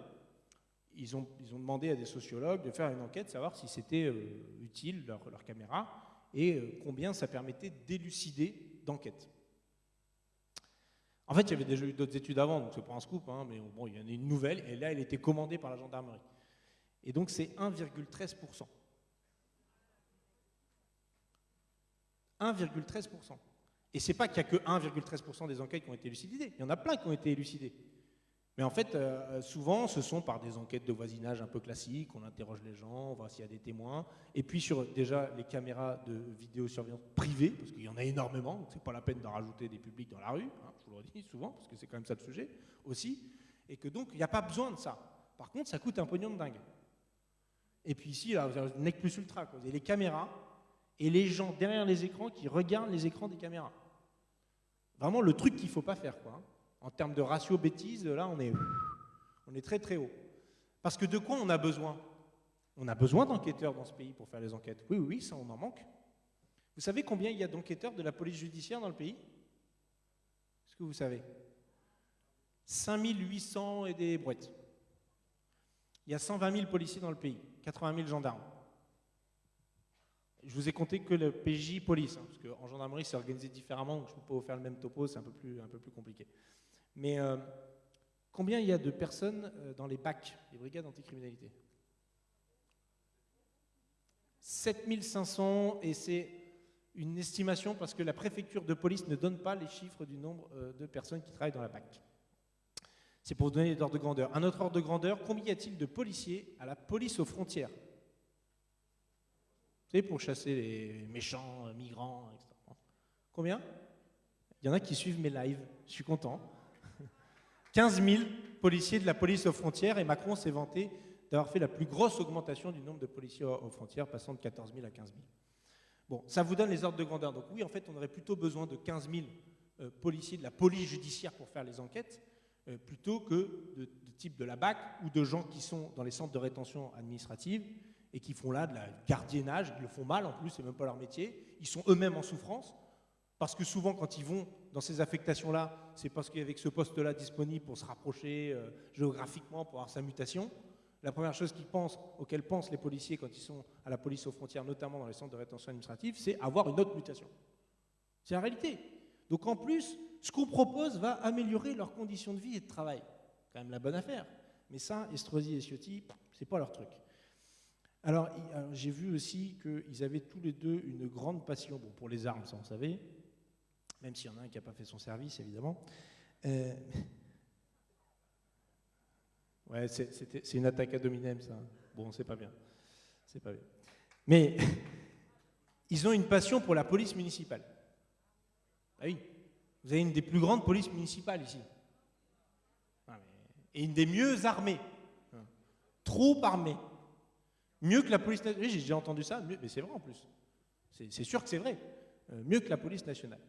Ils ont, demandé à des sociologues de faire une enquête, savoir si c'était euh, utile, leur caméra et euh, combien ça permettait d'élucider d'enquête. En fait, il y avait déjà eu d'autres études avant, donc c'est pas un scoop, hein, mais bon, il y en a une nouvelle, et là, elle était commandée par la gendarmerie. Et donc, c'est 1,13%. 1,13%. Et c'est pas qu'il n'y a que 1,13% des enquêtes qui ont été élucidées, il y en a plein qui ont été élucidées. Mais en fait, euh, souvent, ce sont par des enquêtes de voisinage un peu classiques, on interroge les gens, on voit s'il y a des témoins, et puis sur déjà les caméras de vidéosurveillance privées, parce qu'il y en a énormément, donc c'est pas la peine d'en rajouter des publics dans la rue, hein, je vous le redis souvent, parce que c'est quand même ça le sujet aussi, et que donc il n'y a pas besoin de ça. Par contre, ça coûte un pognon de dingue. Et puis ici, là, vous avez nec plus ultra, vous avez les caméras et les gens derrière les écrans qui regardent les écrans des caméras. Vraiment le truc qu'il ne faut pas faire, quoi. Hein. En termes de ratio bêtise, là, on est, très très haut. Parce que de quoi on a besoin? On a besoin d'enquêteurs dans ce pays pour faire les enquêtes. Oui, oui, ça, on en manque. Vous savez combien il y a d'enquêteurs de la police judiciaire dans le pays? Est-ce que vous savez? 5800 et des brouettes. Il y a 120 000 policiers dans le pays, 80 000 gendarmes. Je vous ai compté que le PJ police, hein, parce qu'en gendarmerie c'est organisé différemment, donc je ne peux pas vous faire le même topo, c'est un peu plus compliqué. Mais euh, combien il y a de personnes euh, dans les BAC, les brigades anticriminalité? 7500 et c'est une estimation parce que la préfecture de police ne donne pas les chiffres du nombre euh, de personnes qui travaillent dans la BAC. C'est pour vous donner l'ordre de grandeur. Un autre ordre de grandeur, combien y a-t-il de policiers à la police aux frontières? Vous savez, pour chasser les méchants, migrants, etc. Combien? Il y en a qui suivent mes lives, je suis content. 15 000 policiers de la police aux frontières et Macron s'est vanté d'avoir fait la plus grosse augmentation du nombre de policiers aux frontières, passant de 14 000 à 15 000. Bon, ça vous donne les ordres de grandeur. Donc oui, en fait, on aurait plutôt besoin de 15 000 euh, policiers de la police judiciaire pour faire les enquêtes euh, plutôt que de, de type de la BAC ou de gens qui sont dans les centres de rétention administrative et qui font là de la gardiennage, ils le font mal en plus, c'est même pas leur métier, ils sont eux-mêmes en souffrance, parce que souvent quand ils vont dans ces affectations-là, c'est parce qu'avec ce poste-là disponible pour se rapprocher euh, géographiquement, pour avoir sa mutation, la première chose qu'ils pensent, les policiers quand ils sont à la police aux frontières, notamment dans les centres de rétention administrative, c'est avoir une autre mutation. C'est la réalité. Donc en plus, ce qu'on propose va améliorer leurs conditions de vie et de travail. Quand même la bonne affaire. Mais ça, Estrosi et Ciotti, c'est pas leur truc. Alors, j'ai vu aussi qu'ils avaient tous les deux une grande passion pour les armes, ça on savait, même s'il y en a un qui n'a pas fait son service, évidemment. Euh, ouais, c'est une attaque à dominem, ça. Bon, c'est pas bien. C'est pas bien. Mais ils ont une passion pour la police municipale. Ah oui, vous avez une des plus grandes polices municipales ici. Et une des mieux armées. Trop armée. Mieux que la police nationale. J'ai déjà entendu ça, mais c'est vrai en plus. C'est sûr que c'est vrai. Euh, mieux que la police nationale.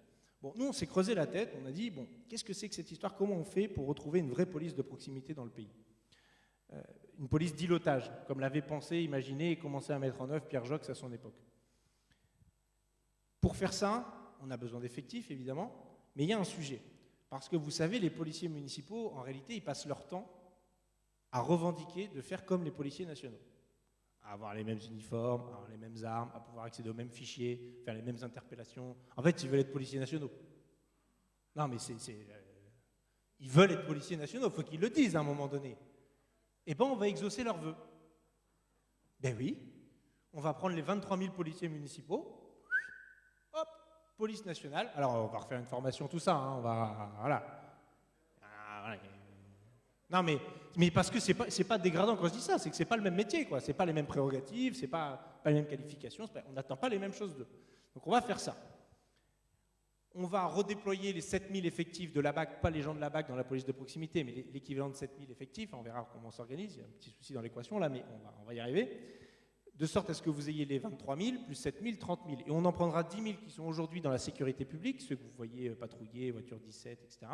Bon, nous, on s'est creusé la tête, on a dit, bon, qu'est-ce que c'est que cette histoire? Comment on fait pour retrouver une vraie police de proximité dans le pays? Euh, Une police d'îlotage, comme l'avait pensé, imaginé et commencé à mettre en œuvre Pierre Jox à son époque. Pour faire ça, on a besoin d'effectifs, évidemment, mais il y a un sujet. Parce que vous savez, les policiers municipaux, en réalité, ils passent leur temps à revendiquer de faire comme les policiers nationaux. À avoir les mêmes uniformes, à avoir les mêmes armes, à pouvoir accéder aux mêmes fichiers, faire les mêmes interpellations. En fait, ils veulent être policiers nationaux. Non, mais c'est. Euh, ils veulent être policiers nationaux, il faut qu'ils le disent à un moment donné. Eh bien, on va exaucer leurs vœux. Ben oui, on va prendre les 23 000 policiers municipaux, police nationale. Alors, on va refaire une formation, tout ça. Hein, on va. Voilà. Ah, non, mais, mais parce que c'est pas, pas dégradant quand je dis ça, c'est que c'est pas le même métier, quoi. C'est pas les mêmes prérogatives, c'est pas, pas les mêmes qualifications, on n'attend pas les mêmes choses d'eux. Donc on va faire ça. On va redéployer les 7000 effectifs de la BAC, pas les gens de la BAC dans la police de proximité, mais l'équivalent de 7000 effectifs. On verra comment on s'organise. Il y a un petit souci dans l'équation là, mais on va, y arriver de sorte à ce que vous ayez les 23 000, plus 7 000, 30 000. Et on en prendra 10 000 qui sont aujourd'hui dans la sécurité publique, ceux que vous voyez euh, patrouiller, voiture 17, etc.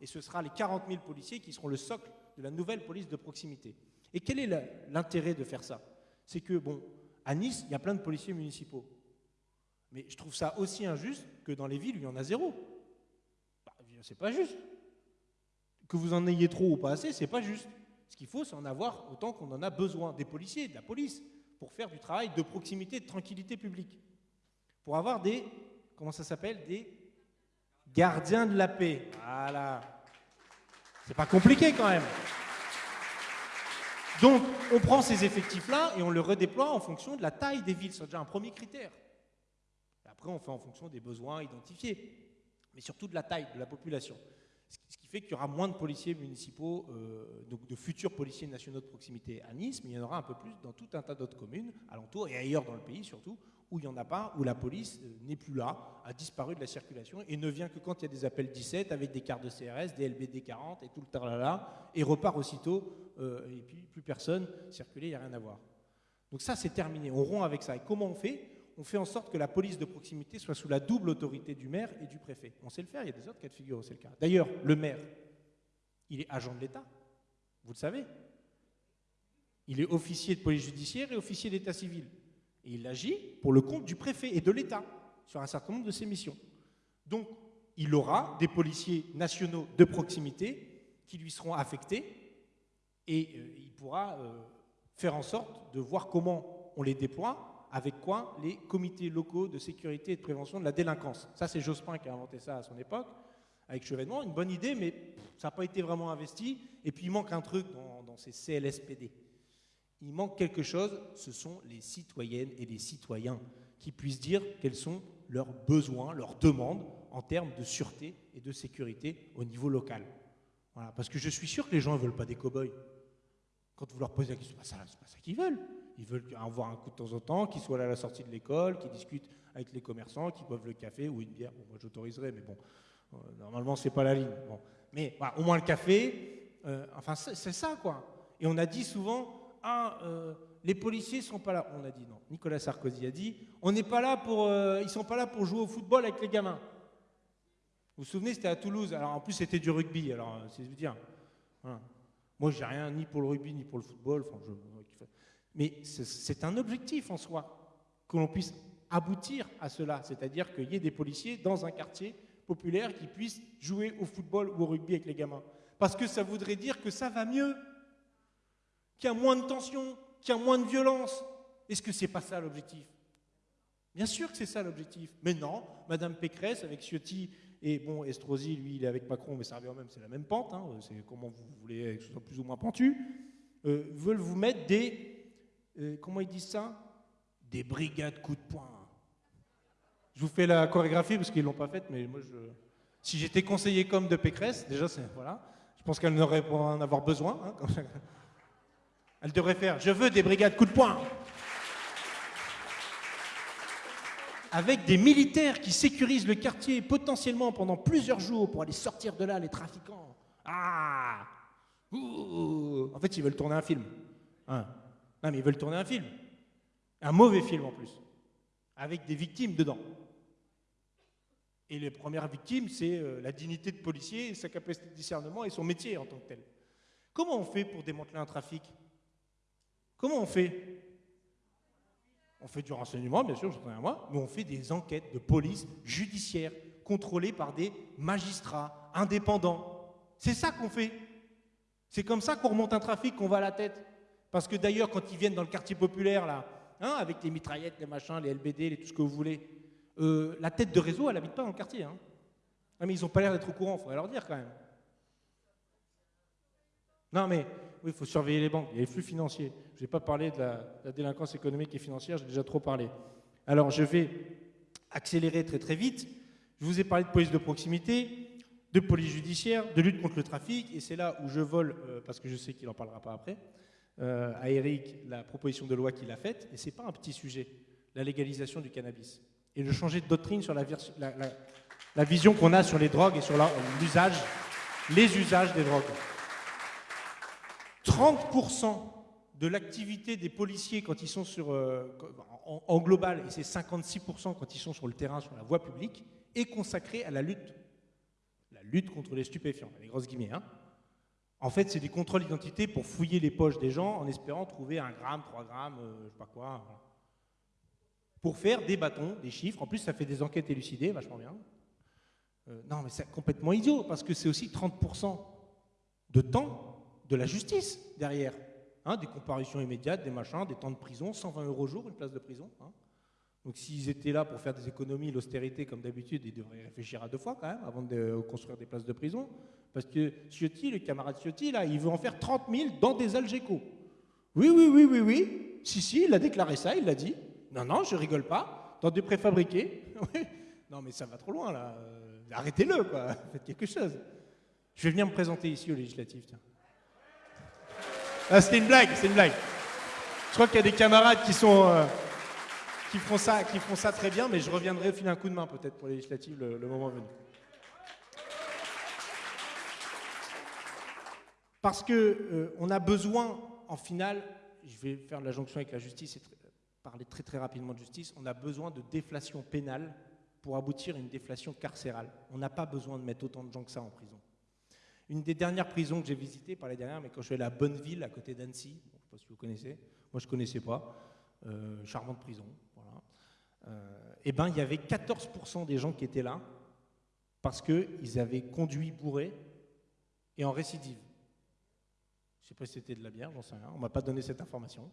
Et ce sera les 40 000 policiers qui seront le socle de la nouvelle police de proximité. Et quel est l'intérêt de faire ça? C'est que, bon, à Nice, il y a plein de policiers municipaux. Mais je trouve ça aussi injuste que dans les villes il y en a zéro. Bah, c'est pas juste. Que vous en ayez trop ou pas assez, c'est pas juste. Ce qu'il faut, c'est en avoir autant qu'on en a besoin. Des policiers, de la police pour faire du travail de proximité, de tranquillité publique. Pour avoir des, comment ça s'appelle? Des gardiens de la paix. Voilà. C'est pas compliqué quand même. Donc, on prend ces effectifs-là et on les redéploie en fonction de la taille des villes. C'est déjà un premier critère. après, on fait en fonction des besoins identifiés, mais surtout de la taille de la population. Ce qui fait qu'il y aura moins de policiers municipaux, euh, donc de futurs policiers nationaux de proximité à Nice, mais il y en aura un peu plus dans tout un tas d'autres communes, alentours et ailleurs dans le pays surtout, où il n'y en a pas, où la police euh, n'est plus là, a disparu de la circulation et ne vient que quand il y a des appels 17 avec des cartes de CRS, des LBD 40 et tout le tarlala, et repart aussitôt, euh, et puis plus personne circuler, il n'y a rien à voir. Donc ça, c'est terminé. On rompt avec ça. Et comment on fait? On fait en sorte que la police de proximité soit sous la double autorité du maire et du préfet. On sait le faire, il y a des autres cas de figure où c'est le cas. D'ailleurs, le maire, il est agent de l'État, vous le savez? Il est officier de police judiciaire et officier d'état civil. Et il agit pour le compte du préfet et de l'État sur un certain nombre de ses missions. Donc, il aura des policiers nationaux de proximité qui lui seront affectés et euh, il pourra euh, faire en sorte de voir comment on les déploie avec quoi Les comités locaux de sécurité et de prévention de la délinquance. Ça, c'est Jospin qui a inventé ça à son époque, avec Chevènement. Une bonne idée, mais ça n'a pas été vraiment investi. Et puis, il manque un truc dans, ces CLSPD. Il manque quelque chose, ce sont les citoyennes et les citoyens qui puissent dire quels sont leurs besoins, leurs demandes en termes de sûreté et de sécurité au niveau local. Voilà, parce que je suis sûr que les gens ne veulent pas des cow-boys. Quand vous leur posez la question, ce n'est pas ça qu'ils veulent. Ils veulent avoir un coup de temps en temps, qu'ils soient là à la sortie de l'école, qu'ils discutent avec les commerçants, qu'ils boivent le café ou une bière. moi, j'autoriserai, mais bon, euh, normalement, c'est pas la ligne. Bon. Mais au moins le café, euh, enfin, c'est ça, quoi. Et on a dit souvent, ah, euh, les policiers sont pas là. On a dit non. Nicolas Sarkozy a dit, on n'est pas là pour, ils sont pas là pour jouer au football avec les gamins. Vous vous souvenez, c'était à Toulouse. Alors en plus, c'était du rugby. Alors, c'est dire. Voilà. Moi, j'ai rien ni pour le rugby ni pour le football. Mais c'est un objectif en soi, que l'on puisse aboutir à cela, c'est-à-dire qu'il y ait des policiers dans un quartier populaire qui puissent jouer au football ou au rugby avec les gamins. Parce que ça voudrait dire que ça va mieux, qu'il y a moins de tension, qu'il y a moins de violence. Est-ce que c'est pas ça l'objectif? Bien sûr que c'est ça l'objectif. Mais non, Madame Pécresse avec Ciotti et bon, Estrosi, lui, il est avec Macron, mais ça revient même, c'est la même pente. hein, c'est comment vous voulez que ce soit plus ou moins pentu. euh, veulent vous mettre des, euh, comment ils disent ça? Des brigades coup de poing. Je vous fais la chorégraphie parce qu'ils l'ont pas faite, mais moi, je, si j'étais conseiller comme de Pécresse, déjà, voilà. Je pense qu'elle n'aurait pas en avoir besoin. hein. Elle devrait faire Je veux des brigades coup de poing. Avec des militaires qui sécurisent le quartier potentiellement pendant plusieurs jours pour aller sortir de là les trafiquants. Ah Ouh. En fait, ils veulent tourner un film. Hein. Non, mais ils veulent tourner un film. Un mauvais film en plus. Avec des victimes dedans. Et les premières victimes, c'est euh, la dignité de policier, sa capacité de discernement et son métier en tant que tel. Comment on fait pour démanteler un trafic? Comment on fait? On fait du renseignement, bien sûr, je à moi, mais on fait des enquêtes de police judiciaire contrôlées par des magistrats indépendants. C'est ça qu'on fait. C'est comme ça qu'on remonte un trafic, qu'on va à la tête. Parce que d'ailleurs, quand ils viennent dans le quartier populaire, là, hein, avec les mitraillettes, les machins, les LBD, les, tout ce que vous voulez, euh, la tête de réseau, elle n'habite pas dans le quartier. Hein. Ah, mais ils n'ont pas l'air d'être au courant, il faudrait leur dire quand même. Non, mais oui, il faut surveiller les banques. Il y a les flux financiers. Je n'ai pas parlé de la, délinquance économique et financière, j'ai déjà trop parlé. Alors, je vais accélérer très très vite. Je vous ai parlé de police de proximité, de police judiciaire, de lutte contre le trafic, et c'est là où je vole, euh, parce que je sais qu'il n'en parlera pas après, euh, à Eric la proposition de loi qu'il a faite, et ce n'est pas un petit sujet, la légalisation du cannabis. Et de changer de doctrine sur la, la- vision qu'on a sur les drogues et sur l'usage, les usages des drogues. 30% de l'activité des policiers quand ils sont sur, euh, en, global, et c'est 56% quand ils sont sur le terrain, sur la voie publique, est consacrée à la lutte. La lutte contre les stupéfiants, les grosses guillemets. hein. En fait, c'est des contrôles d'identité pour fouiller les poches des gens en espérant trouver un gramme, trois grammes, euh, je sais pas quoi. voilà. Pour faire des bâtons, des chiffres. En plus, ça fait des enquêtes élucidées, vachement bien. Euh, non, mais c'est complètement idiot, parce que c'est aussi 30% de temps de la justice derrière. Hein, des comparutions immédiates, des machins, des temps de prison, 120 euros jour, une place de prison. hein. Donc s'ils étaient là pour faire des économies, l'austérité comme d'habitude, ils devraient réfléchir à deux fois quand même avant de euh, construire des places de prison. Parce que Ciotti, le camarade Ciotti, là, il veut en faire 30 000 dans des Algeco. Oui, oui, oui, oui, oui. Si, si, il a déclaré ça, il l'a dit. Non, non, je rigole pas. Dans des préfabriqués. Non, mais ça va trop loin, là. Euh, Arrêtez-le, quoi. Faites quelque chose. Je vais venir me présenter ici aux législatives, tiens. Ah, c'était une blague, c'est une blague. Je crois qu'il y a des camarades qui euh, feront ça, qui feront ça très bien, mais je reviendrai filer un coup de main peut-être pour les législatives le, moment venu. Parce que euh, on a besoin, en finale, je vais faire la jonction avec la justice et parler très très rapidement de justice, on a besoin de déflation pénale pour aboutir à une déflation carcérale. On n'a pas besoin de mettre autant de gens que ça en prison. Une des dernières prisons que j'ai visitées, pas les dernières, mais quand je suis allé à Bonneville, à côté d'Annecy, je ne sais pas si vous connaissez, moi je ne connaissais pas, euh, charmante prison, voilà. Euh, eh ben, il y avait 14% des gens qui étaient là parce qu'ils avaient conduit bourré et en récidive. Je ne sais pas si c'était de la bière, j'en sais rien, on ne m'a pas donné cette information.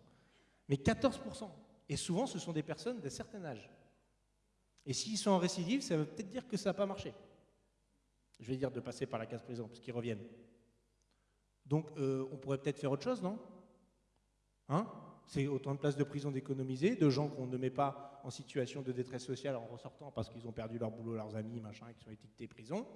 Mais 14%. Et souvent, ce sont des personnes d'un certain âge. Et s'ils sont en récidive, ça veut peut-être dire que ça n'a pas marché. Je vais dire de passer par la case prison, parce qu'ils reviennent. Donc, euh, on pourrait peut-être faire autre chose, non? Hein? C'est autant de places de prison d'économiser, de gens qu'on ne met pas en situation de détresse sociale en ressortant parce qu'ils ont perdu leur boulot, leurs amis, machin, qui sont étiquetés prison.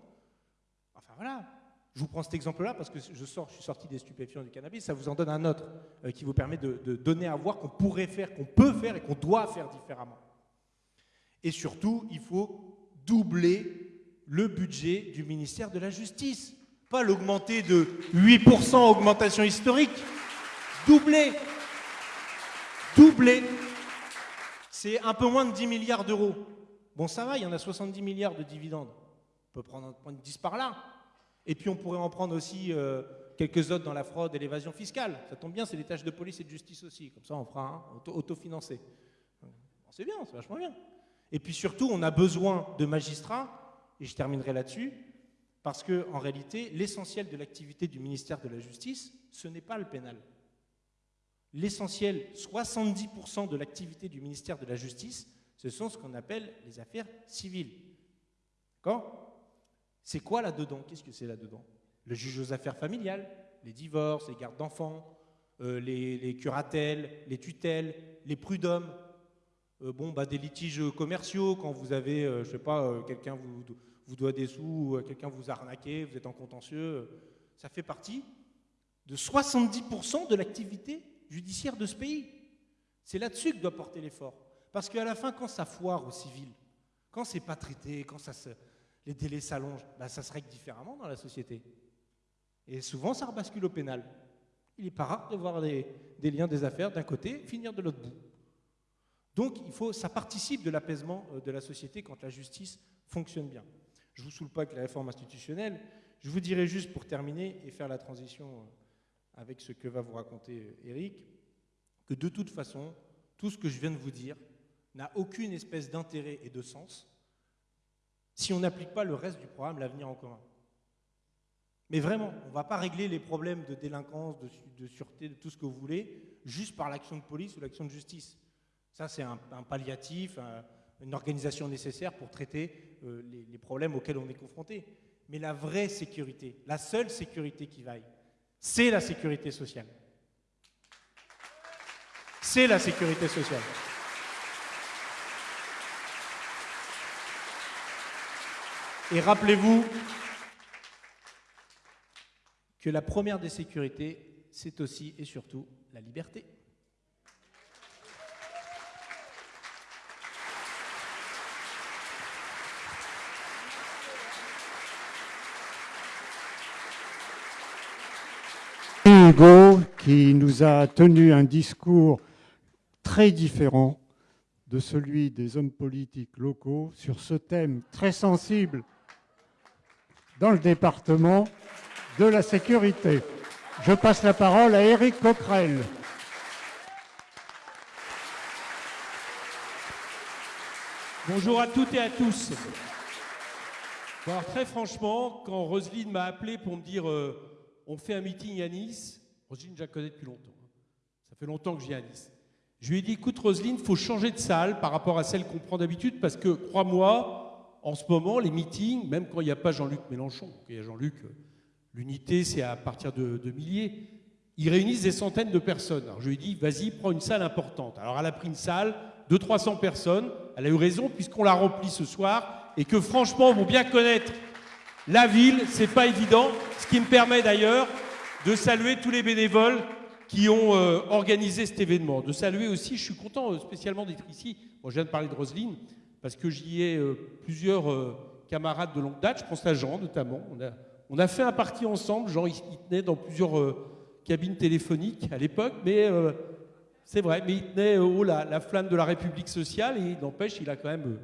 Enfin voilà. Je vous prends cet exemple-là parce que je, sors, je suis sorti des stupéfiants du cannabis. Ça vous en donne un autre euh, qui vous permet de donner à voir qu'on pourrait faire, qu'on peut faire et qu'on doit faire différemment. Et surtout, il faut doubler le budget du ministère de la Justice. Pas l'augmenter de 8% augmentation historique. Doubler. Doubler. C'est un peu moins de 10 milliards d'euros. Bon, ça va, il y en a 70 milliards de dividendes. On peut prendre, prendre 10 par là. Et puis on pourrait en prendre aussi euh, quelques autres dans la fraude et l'évasion fiscale. Ça tombe bien, c'est des tâches de police et de justice aussi. Comme ça, on fera un auto- autofinancé. c'est bien, c'est vachement bien. Et puis surtout, on a besoin de magistrats, et je terminerai là-dessus, parce que en réalité, l'essentiel de l'activité du ministère de la Justice, ce n'est pas le pénal. L'essentiel, 70% de l'activité du ministère de la Justice, ce sont ce qu'on appelle les affaires civiles. D'accord? C'est quoi là-dedans? Qu'est-ce que c'est là-dedans? Le juge aux affaires familiales, les divorces, les gardes d'enfants, euh, les, les curatelles, les tutelles, les prud'hommes, euh, bon, bah, des litiges commerciaux, quand vous avez, euh, je sais pas, euh, quelqu'un vous, vous doit des sous, ou, euh, quelqu'un vous a arnaqué, vous êtes en contentieux, ça fait partie de 70% de l'activité judiciaire de ce pays. C'est là-dessus que doit porter l'effort. Parce qu'à la fin, quand ça foire au civil, quand c'est pas traité, quand les délais s'allongent, bah, ça se règle différemment dans la société. Et souvent, ça rebascule au pénal. Il n'est pas rare de voir des, des liens des affaires d'un côté finir de l'autre bout. Donc, il faut, ça participe de l'apaisement euh, de la société quand la justice fonctionne bien. Je ne vous saoule pas avec la réforme institutionnelle. Je vous dirai juste pour terminer et faire la transition euh, avec ce que va vous raconter euh, Eric, que de toute façon, tout ce que je viens de vous dire n'a aucune espèce d'intérêt et de sens si on n'applique pas le reste du programme L'avenir en commun. Mais vraiment, on ne va pas régler les problèmes de délinquance, de, sûreté, de tout ce que vous voulez, juste par l'action de police ou l'action de justice. Ça, c'est un, palliatif, une organisation nécessaire pour traiter euh, les, les problèmes auxquels on est confronté. Mais la vraie sécurité, la seule sécurité qui vaille, c'est la sécurité sociale. C'est la sécurité sociale. Et rappelez-vous que la première des sécurités, c'est aussi et surtout la liberté. Qui nous a tenu un discours très différent de celui des hommes politiques locaux sur ce thème très sensible dans le département de la sécurité. Je passe la parole à Éric Coquerel. Bonjour à toutes et à tous. Très franchement, quand Roselyne m'a appelé pour me dire euh, on fait un meeting à Nice, Roselyne, je la connais depuis longtemps. hein. Ça fait longtemps que je viens à Nice. Je lui ai dit écoute, Roselyne, il faut changer de salle par rapport à celle qu'on prend d'habitude parce que, crois-moi, en ce moment, les meetings, même quand il n'y a pas Jean-Luc Mélenchon, quand il y a Jean-Luc, euh, l'unité, c'est à partir de, milliers, ils réunissent des centaines de personnes. Alors je lui ai dit vas-y, prends une salle importante. Alors elle a pris une salle de 300 personnes. Elle a eu raison puisqu'on l'a remplie ce soir et que franchement, pour bien connaître la ville, c'est pas évident. Ce qui me permet d'ailleurs de saluer tous les bénévoles qui ont euh, organisé cet événement. De saluer aussi, je suis content euh, spécialement d'être ici. Moi, je viens de parler de Roselyne parce que j'y ai euh, plusieurs camarades de longue date. Je pense à Jean notamment. On a, fait un parti ensemble. Jean, il, tenait dans plusieurs cabines téléphoniques à l'époque, mais c'est vrai. Mais il tenait haut la, la flamme de la République sociale et n'empêche, il a quand même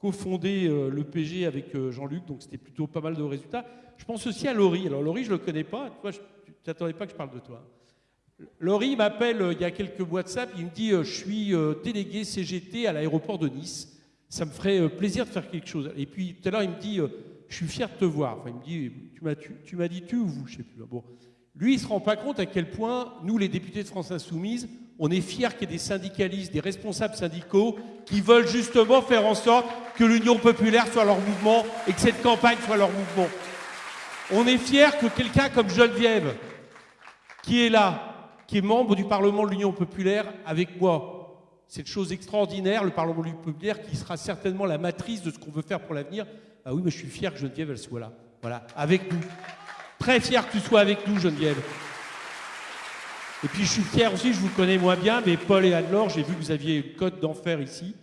cofondé le PG avec Jean-Luc, donc c'était plutôt pas mal de résultats. Je pense aussi à Laurie. Alors Laurie, je le connais pas. T'attendais pas que je parle de toi. Laurie m'appelle euh, il y a quelques puis il me dit euh, Je suis euh, délégué CGT à l'aéroport de Nice. Ça me ferait plaisir de faire quelque chose. Et puis tout à l'heure, il me dit Je suis fier de te voir. Il me dit Tu m'as tu, tu m'as dit tu ou vous Je sais plus. Bon. Lui, il ne se rend pas compte à quel point, nous, les députés de France Insoumise, on est fiers qu'il y ait des syndicalistes, des responsables syndicaux qui veulent justement faire en sorte que l'Union populaire soit leur mouvement et que cette campagne soit leur mouvement. On est fiers que quelqu'un comme Geneviève, qui est là, qui est membre du Parlement de l'Union populaire avec moi? Cette chose extraordinaire, le Parlement de l'Union populaire, qui sera certainement la matrice de ce qu'on veut faire pour l'avenir. Ah oui, mais je suis fier que Geneviève, elle soit là. Voilà, avec nous. Très fier que tu sois avec nous, Geneviève. Et puis je suis fier aussi, je vous connais moins bien, mais Paul et Anne-Laure, j'ai vu que vous aviez une cote d'enfer ici.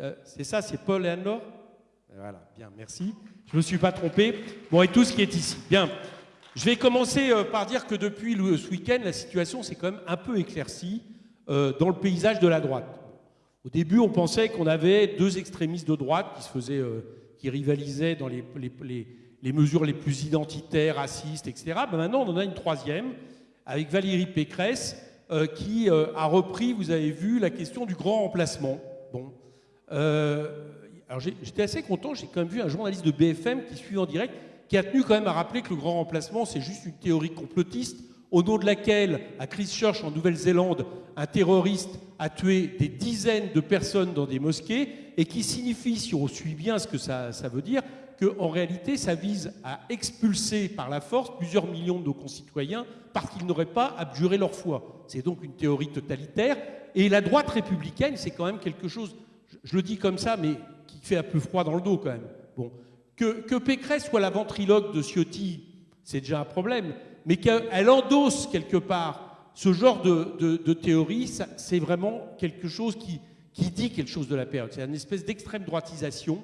Euh, c'est ça, c'est Paul et Anne-Laure? Voilà, bien, merci. Je ne me suis pas trompé. Bon, et tout ce qui est ici. Bien. Je vais commencer euh, par dire que depuis ce week-end, la situation s'est quand même un peu éclaircie euh, dans le paysage de la droite. Au début, on pensait qu'on avait deux extrémistes de droite qui se faisaient, euh, qui rivalisaient dans les, mesures les plus identitaires, racistes, etc. Ben maintenant, on en a une troisième, avec Valérie Pécresse, qui a repris, vous avez vu, la question du grand remplacement. Bon. Alors j'étais assez content, j'ai quand même vu un journaliste de BFM qui suit en direct, qui a tenu quand même à rappeler que le grand remplacement, c'est juste une théorie complotiste, au nom de laquelle, à Christchurch, en Nouvelle-Zélande, un terroriste a tué des dizaines de personnes dans des mosquées, et qui signifie, si on suit bien ce que ça, veut dire, qu'en réalité, ça vise à expulser par la force plusieurs millions de nos concitoyens parce qu'ils n'auraient pas abjuré leur foi. C'est donc une théorie totalitaire. Et la droite républicaine, c'est quand même quelque chose, je le dis comme ça, mais qui fait un peu froid dans le dos quand même. Bon. Que, que Pécresse soit la ventriloque de Ciotti, c'est déjà un problème, mais qu'elle endosse quelque part ce genre de, théorie, c'est vraiment quelque chose qui, qui dit quelque chose de la période. C'est une espèce d'extrême droitisation.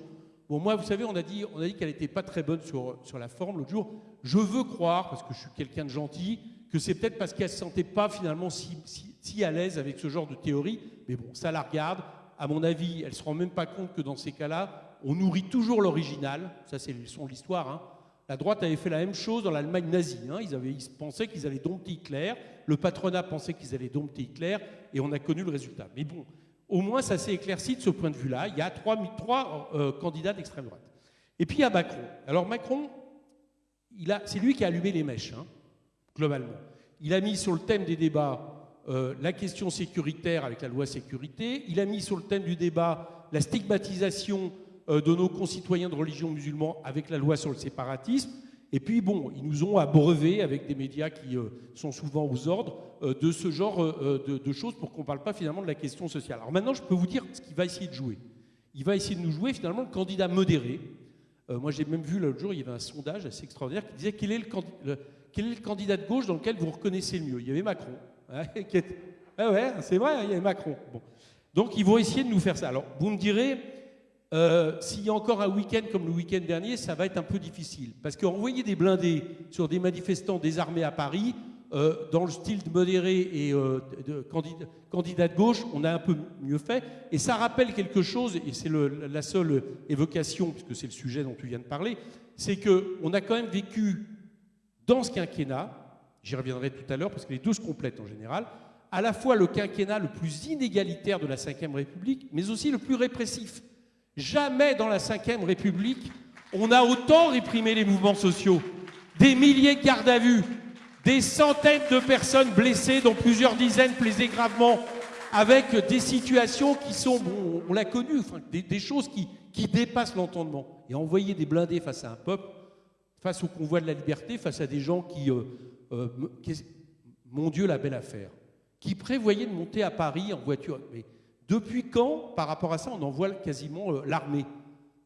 Bon, moi, vous savez, on a dit, dit qu'elle n'était pas très bonne sur, sur la forme l'autre jour. Je veux croire, parce que je suis quelqu'un de gentil, que c'est peut-être parce qu'elle ne se sentait pas finalement si, si, si à l'aise avec ce genre de théorie. Mais bon, ça la regarde à mon avis, elle ne se rend même pas compte que dans ces cas-là, on nourrit toujours l'original. Ça, c'est le son de l'histoire. Hein. La droite avait fait la même chose dans l'Allemagne nazie. Hein. Ils, pensaient qu'ils allaient dompter Hitler. Le patronat pensait qu'ils allaient dompter Hitler. Et on a connu le résultat. Mais bon, au moins, ça s'est éclairci de ce point de vue-là. Il y a trois, trois euh, candidats d'extrême droite. Et puis il y a Macron. Alors Macron, c'est lui qui a allumé les mèches, hein, globalement. Il a mis sur le thème des débats euh, la question sécuritaire avec la loi sécurité. Il a mis sur le thème du débat la stigmatisation euh, de nos concitoyens de religion musulmane avec la loi sur le séparatisme. Et puis, bon, ils nous ont abreuvé avec des médias qui euh, sont souvent aux ordres de ce genre de, choses pour qu'on ne parle pas finalement de la question sociale. Alors maintenant, je peux vous dire ce qu'il va essayer de jouer. Il va essayer de nous jouer finalement le candidat modéré. moi, j'ai même vu l'autre jour, il y avait un sondage assez extraordinaire qui disait quel est le, quel est le candidat de gauche dans lequel vous reconnaissez le mieux? Il y avait Macron. Ah ouais, c'est vrai, il y a Macron. Donc ils vont essayer de nous faire ça. Alors vous me direz, euh, s'il y a encore un week-end comme le week-end dernier, ça va être un peu difficile. Parce qu'envoyer des blindés sur des manifestants désarmés à Paris, euh, dans le style de modéré et euh, de, candidat, de gauche, on a un peu mieux fait. Et ça rappelle quelque chose, et c'est la seule évocation, puisque c'est le sujet dont tu viens de parler, c'est qu'on a quand même vécu dans ce quinquennat, j'y reviendrai tout à l'heure parce que les deux se complètent en général, à la fois le quinquennat le plus inégalitaire de la Ve République, mais aussi le plus répressif. Jamais dans la Ve République, on a autant réprimé les mouvements sociaux. Des milliers de gardes à vue, des centaines de personnes blessées, dont plusieurs dizaines blessées gravement, avec des situations qui sont, on l'a connu, des, choses qui, dépassent l'entendement. Et envoyer des blindés face à un peuple, face au convoi de la liberté, face à des gens qui euh, euh, mon Dieu, la belle affaire, qui prévoyait de monter à Paris en voiture. Depuis quand, par rapport à ça, on envoie quasiment euh, l'armée?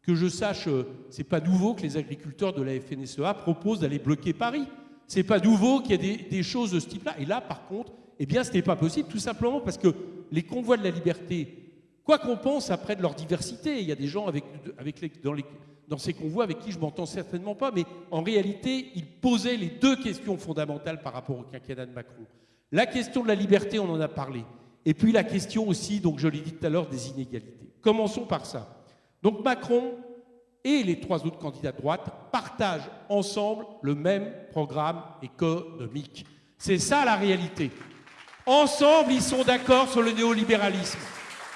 Que je sache, euh, c'est pas nouveau que les agriculteurs de la FNSEA proposent d'aller bloquer Paris. C'est pas nouveau qu'il y ait des, choses de ce type-là. Et là, par contre, eh bien, ce n'était pas possible, tout simplement parce que les convois de la liberté, quoi qu'on pense après de leur diversité, il y a des gens dans dans ces convois avec qui je m'entends certainement pas, mais en réalité, il posait les deux questions fondamentales par rapport au quinquennat de Macron. La question de la liberté, on en a parlé. Et puis la question aussi, donc je l'ai dit tout à l'heure, des inégalités. Commençons par ça. Donc Macron et les trois autres candidats de droite partagent ensemble le même programme économique. C'est ça la réalité. Ensemble, ils sont d'accord sur le néolibéralisme.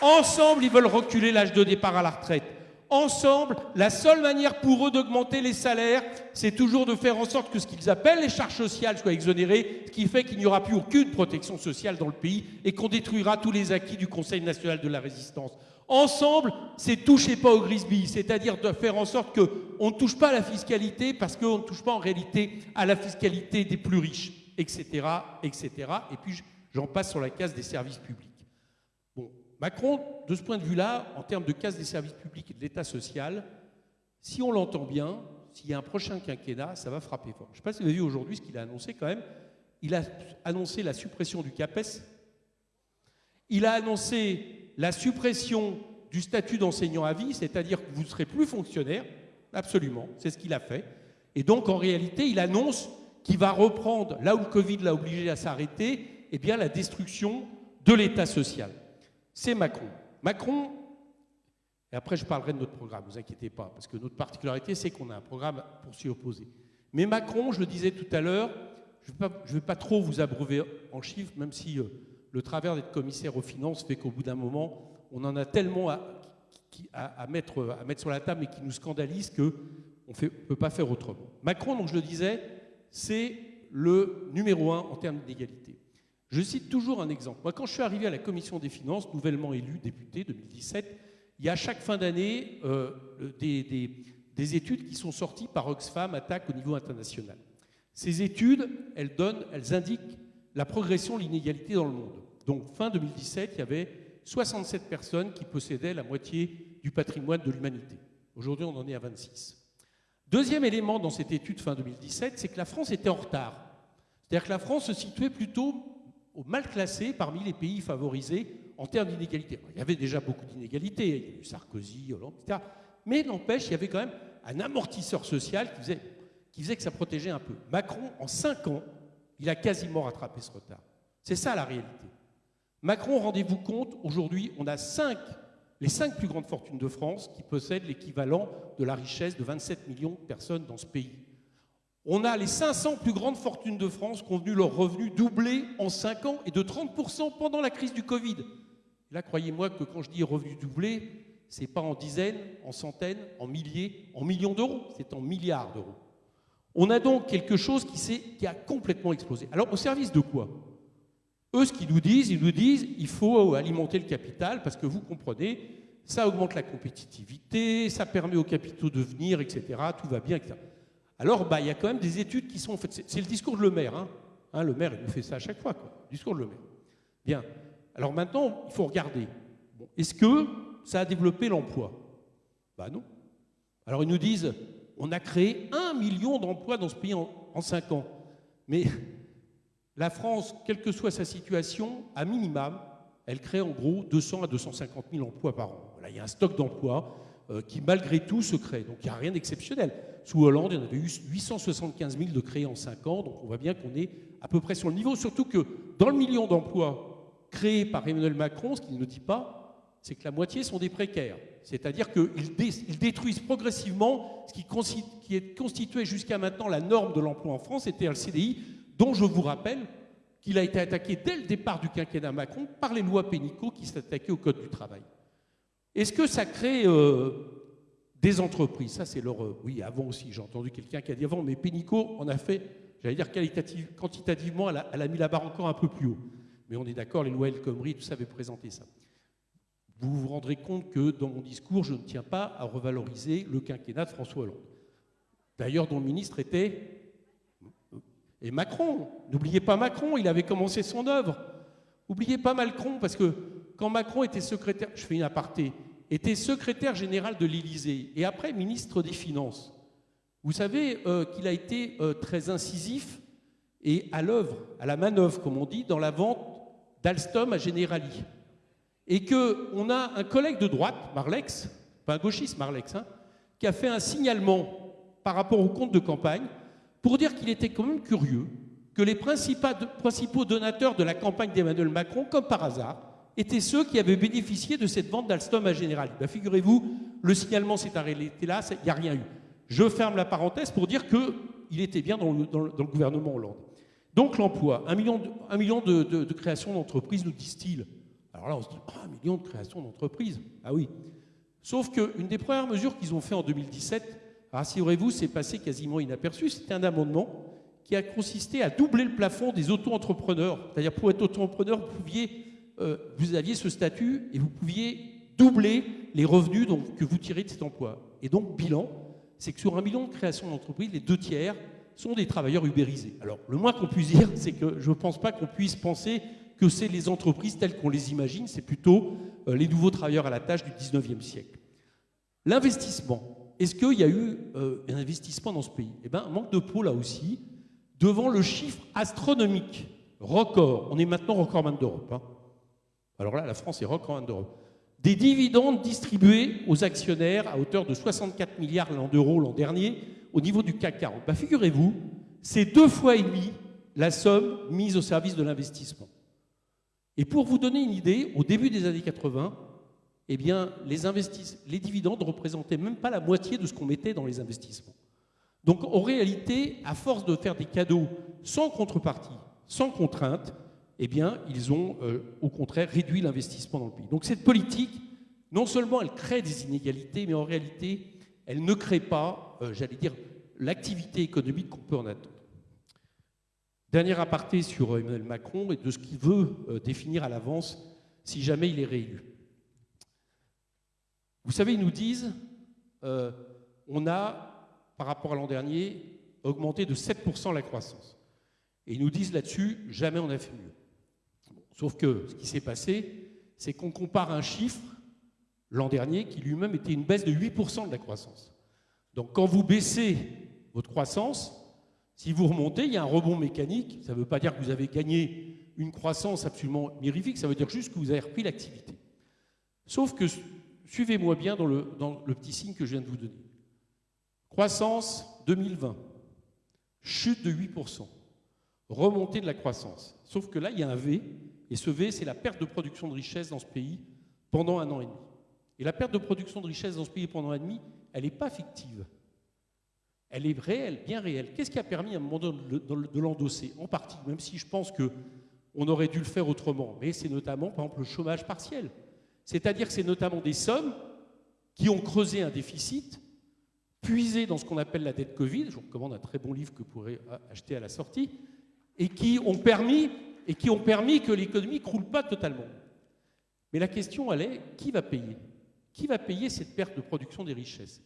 Ensemble, ils veulent reculer l'âge de départ à la retraite ensemble, la seule manière pour eux d'augmenter les salaires, c'est toujours de faire en sorte que ce qu'ils appellent les charges sociales soient exonérées, ce qui fait qu'il n'y aura plus aucune protection sociale dans le pays et qu'on détruira tous les acquis du Conseil national de la résistance. Ensemble, c'est toucher pas au grisby, c'est-à-dire de faire en sorte qu'on ne touche pas à la fiscalité parce qu'on ne touche pas en réalité à la fiscalité des plus riches, etc., etc. Et puis j'en passe sur la case des services publics. Macron, de ce point de vue-là, en termes de casse des services publics et de l'État social, si on l'entend bien, s'il y a un prochain quinquennat, ça va frapper fort. Je ne sais pas si vous avez vu aujourd'hui ce qu'il a annoncé quand même. Il a annoncé la suppression du CAPES. Il a annoncé la suppression du statut d'enseignant à vie, c'est-à-dire que vous ne serez plus fonctionnaire. Absolument, c'est ce qu'il a fait. Et donc, en réalité, il annonce qu'il va reprendre, là où le Covid l'a obligé à s'arrêter, eh bien, la destruction de l'État social c'est Macron. Macron, Et après, je parlerai de notre programme, ne vous inquiétez pas, parce que notre particularité, c'est qu'on a un programme pour s'y opposer. Mais Macron, je le disais tout à l'heure, je ne vais, pas trop vous abreuver en chiffres, même si euh, le travers d'être commissaire aux finances fait qu'au bout d'un moment, on en a tellement à, mettre, sur la table et qui nous scandalise qu'on ne peut pas faire autrement. Macron, donc je le disais, c'est le numéro un en termes d'égalité. Je cite toujours un exemple. Moi, quand je suis arrivé à la commission des finances, nouvellement élu député 2017, il y a chaque fin d'année euh, des, études qui sont sorties par Oxfam Attaque au niveau international. Ces études, elles donnent, elles indiquent la progression de l'inégalité dans le monde. Donc, fin 2017, il y avait 67 personnes qui possédaient la moitié du patrimoine de l'humanité. Aujourd'hui, on en est à 26. Deuxième élément dans cette étude fin 2017, c'est que la France était en retard. C'est-à-dire que la France se situait plutôt au mal classé parmi les pays favorisés en termes d'inégalité. Il y avait déjà beaucoup d'inégalités, il y a eu Sarkozy, Hollande, etc. Mais n'empêche, il y avait quand même un amortisseur social qui faisait, que ça protégeait un peu. Macron, en cinq ans, il a quasiment rattrapé ce retard. C'est ça la réalité. Macron, rendez-vous compte, aujourd'hui, on a cinq les cinq plus grandes fortunes de France qui possèdent l'équivalent de la richesse de 27 millions de personnes dans ce pays. On a les 500 plus grandes fortunes de France qui ont vu leurs revenus doubler en 5 ans et de 30% pendant la crise du Covid. Là, croyez-moi que quand je dis revenus doublés, ce n'est pas en dizaines, en centaines, en milliers, en millions d'euros, c'est en milliards d'euros. On a donc quelque chose qui, a complètement explosé. Alors, au service de quoi? Eux, ce qu'ils nous disent, ils nous disent il faut alimenter le capital parce que vous comprenez, ça augmente la compétitivité, ça permet aux capitaux de venir, etc. Tout va bien, etc. Alors, bah, il y a quand même des études qui sont faites. C'est le discours de Le Maire. Hein. hein. le maire, il nous fait ça à chaque fois. Quoi. Discours de Le Maire. Bien. Alors maintenant, il faut regarder. Est-ce que ça a développé l'emploi? Bah non. Alors ils nous disent on a créé un million d'emplois dans ce pays en, en cinq ans. Mais la France, quelle que soit sa situation, à minimum, elle crée en gros 200 à 250 000 emplois par an. il y a un stock d'emplois euh, qui, malgré tout, se crée. Donc il n'y a rien d'exceptionnel. Sous Hollande, il y en avait eu 875 000 de créés en 5 ans, donc on voit bien qu'on est à peu près sur le niveau. Surtout que dans le million d'emplois créés par Emmanuel Macron, ce qu'il ne dit pas, c'est que la moitié sont des précaires. C'est-à-dire qu'ils détruisent progressivement ce qui, est constitué jusqu'à maintenant la norme de l'emploi en France, c'était le CDI dont je vous rappelle qu'il a été attaqué dès le départ du quinquennat Macron par les lois pénicaux qui s'attaquaient au Code du travail. Est-ce que ça crée euh, des entreprises Ça, c'est leur... Euh, oui, avant aussi, j'ai entendu quelqu'un qui a dit avant, mais Pénicaud en a fait, j'allais dire quantitativement, elle a, mis la barre encore un peu plus haut. Mais on est d'accord, les lois El tout ça avait présenté ça. Vous vous rendrez compte que dans mon discours, je ne tiens pas à revaloriser le quinquennat de François Hollande. D'ailleurs, dont le ministre était et Macron, n'oubliez pas Macron, il avait commencé son œuvre. N'oubliez pas Macron, parce que quand Macron était secrétaire, je fais une aparté, était secrétaire général de l'Élysée et après ministre des Finances, vous savez euh, qu'il a été euh, très incisif et à l'œuvre, à la manœuvre, comme on dit, dans la vente d'Alstom à Generali. Et qu'on a un collègue de droite, Marlex, pas un gauchiste Marlex, hein, qui a fait un signalement par rapport au compte de campagne pour dire qu'il était quand même curieux que les principaux donateurs de la campagne d'Emmanuel Macron, comme par hasard, étaient ceux qui avaient bénéficié de cette vente d'Alstom à Generali. Ben, Figurez-vous, le signalement s'est arrêté là, il n'y a rien eu. Je ferme la parenthèse pour dire qu'il était bien dans le, gouvernement Hollande. Donc l'emploi, un million, de, un million créations d'entreprises, nous disent-ils. Alors là, on se dit, oh, un million de créations d'entreprises. Ah oui. Sauf qu'une des premières mesures qu'ils ont fait en 2017, rassurez-vous, c'est passé quasiment inaperçu. C'était un amendement qui a consisté à doubler le plafond des auto-entrepreneurs. C'est-à-dire, pour être auto-entrepreneur, vous, pouviez, euh, vous aviez ce statut et vous pouviez doubler les revenus que vous tirez de cet emploi. Et donc, bilan, c'est que sur un million de créations d'entreprises, les deux tiers sont des travailleurs ubérisés. Alors, le moins qu'on puisse dire, c'est que je ne pense pas qu'on puisse penser que c'est les entreprises telles qu'on les imagine, c'est plutôt euh, les nouveaux travailleurs à la tâche du 19e siècle. L'investissement, est-ce qu'il y a eu euh, un investissement dans ce pays? Eh bien, manque de peau là aussi, devant le chiffre astronomique, record. On est maintenant recordman d'Europe. Hein. Alors là, la France est recordman d'Europe. Des dividendes distribués aux actionnaires à hauteur de 64 milliards d'euros l'an dernier au niveau du CAC 40. Bah, figurez-vous, c'est deux fois et demi la somme mise au service de l'investissement. Et pour vous donner une idée, au début des années 80, eh les, les dividendes ne représentaient même pas la moitié de ce qu'on mettait dans les investissements. Donc, en réalité, à force de faire des cadeaux sans contrepartie, sans contrainte, eh bien, ils ont euh, au contraire réduit l'investissement dans le pays. Donc, cette politique, non seulement elle crée des inégalités, mais en réalité, elle ne crée pas, euh, j'allais dire, l'activité économique qu'on peut en attendre. Dernier aparté sur Emmanuel Macron et de ce qu'il veut euh, définir à l'avance si jamais il est réélu. Vous savez, ils nous disent, euh, on a, par rapport à l'an dernier, augmenté de 7% la croissance. Et ils nous disent là-dessus, jamais on a fait mieux. Sauf que ce qui s'est passé, c'est qu'on compare un chiffre l'an dernier qui lui-même était une baisse de 8% de la croissance. Donc quand vous baissez votre croissance, si vous remontez, il y a un rebond mécanique. Ça ne veut pas dire que vous avez gagné une croissance absolument mirifique, ça veut dire juste que vous avez repris l'activité. Sauf que, suivez-moi bien dans le, dans le petit signe que je viens de vous donner. Croissance 2020, chute de 8%, remontée de la croissance. Sauf que là, il y a un V, et ce V, c'est la perte de production de richesse dans ce pays pendant un an et demi. Et la perte de production de richesse dans ce pays pendant un an et demi, elle n'est pas fictive. Elle est réelle, bien réelle. Qu'est-ce qui a permis à un moment donné de l'endosser En partie, même si je pense qu'on aurait dû le faire autrement. Mais c'est notamment, par exemple, le chômage partiel. C'est-à-dire que c'est notamment des sommes qui ont creusé un déficit, puisé dans ce qu'on appelle la dette Covid, je vous recommande un très bon livre que vous pourrez acheter à la sortie, et qui ont permis, et qui ont permis que l'économie ne croule pas totalement. Mais la question, elle est, qui va payer? Qui va payer cette perte de production des richesses?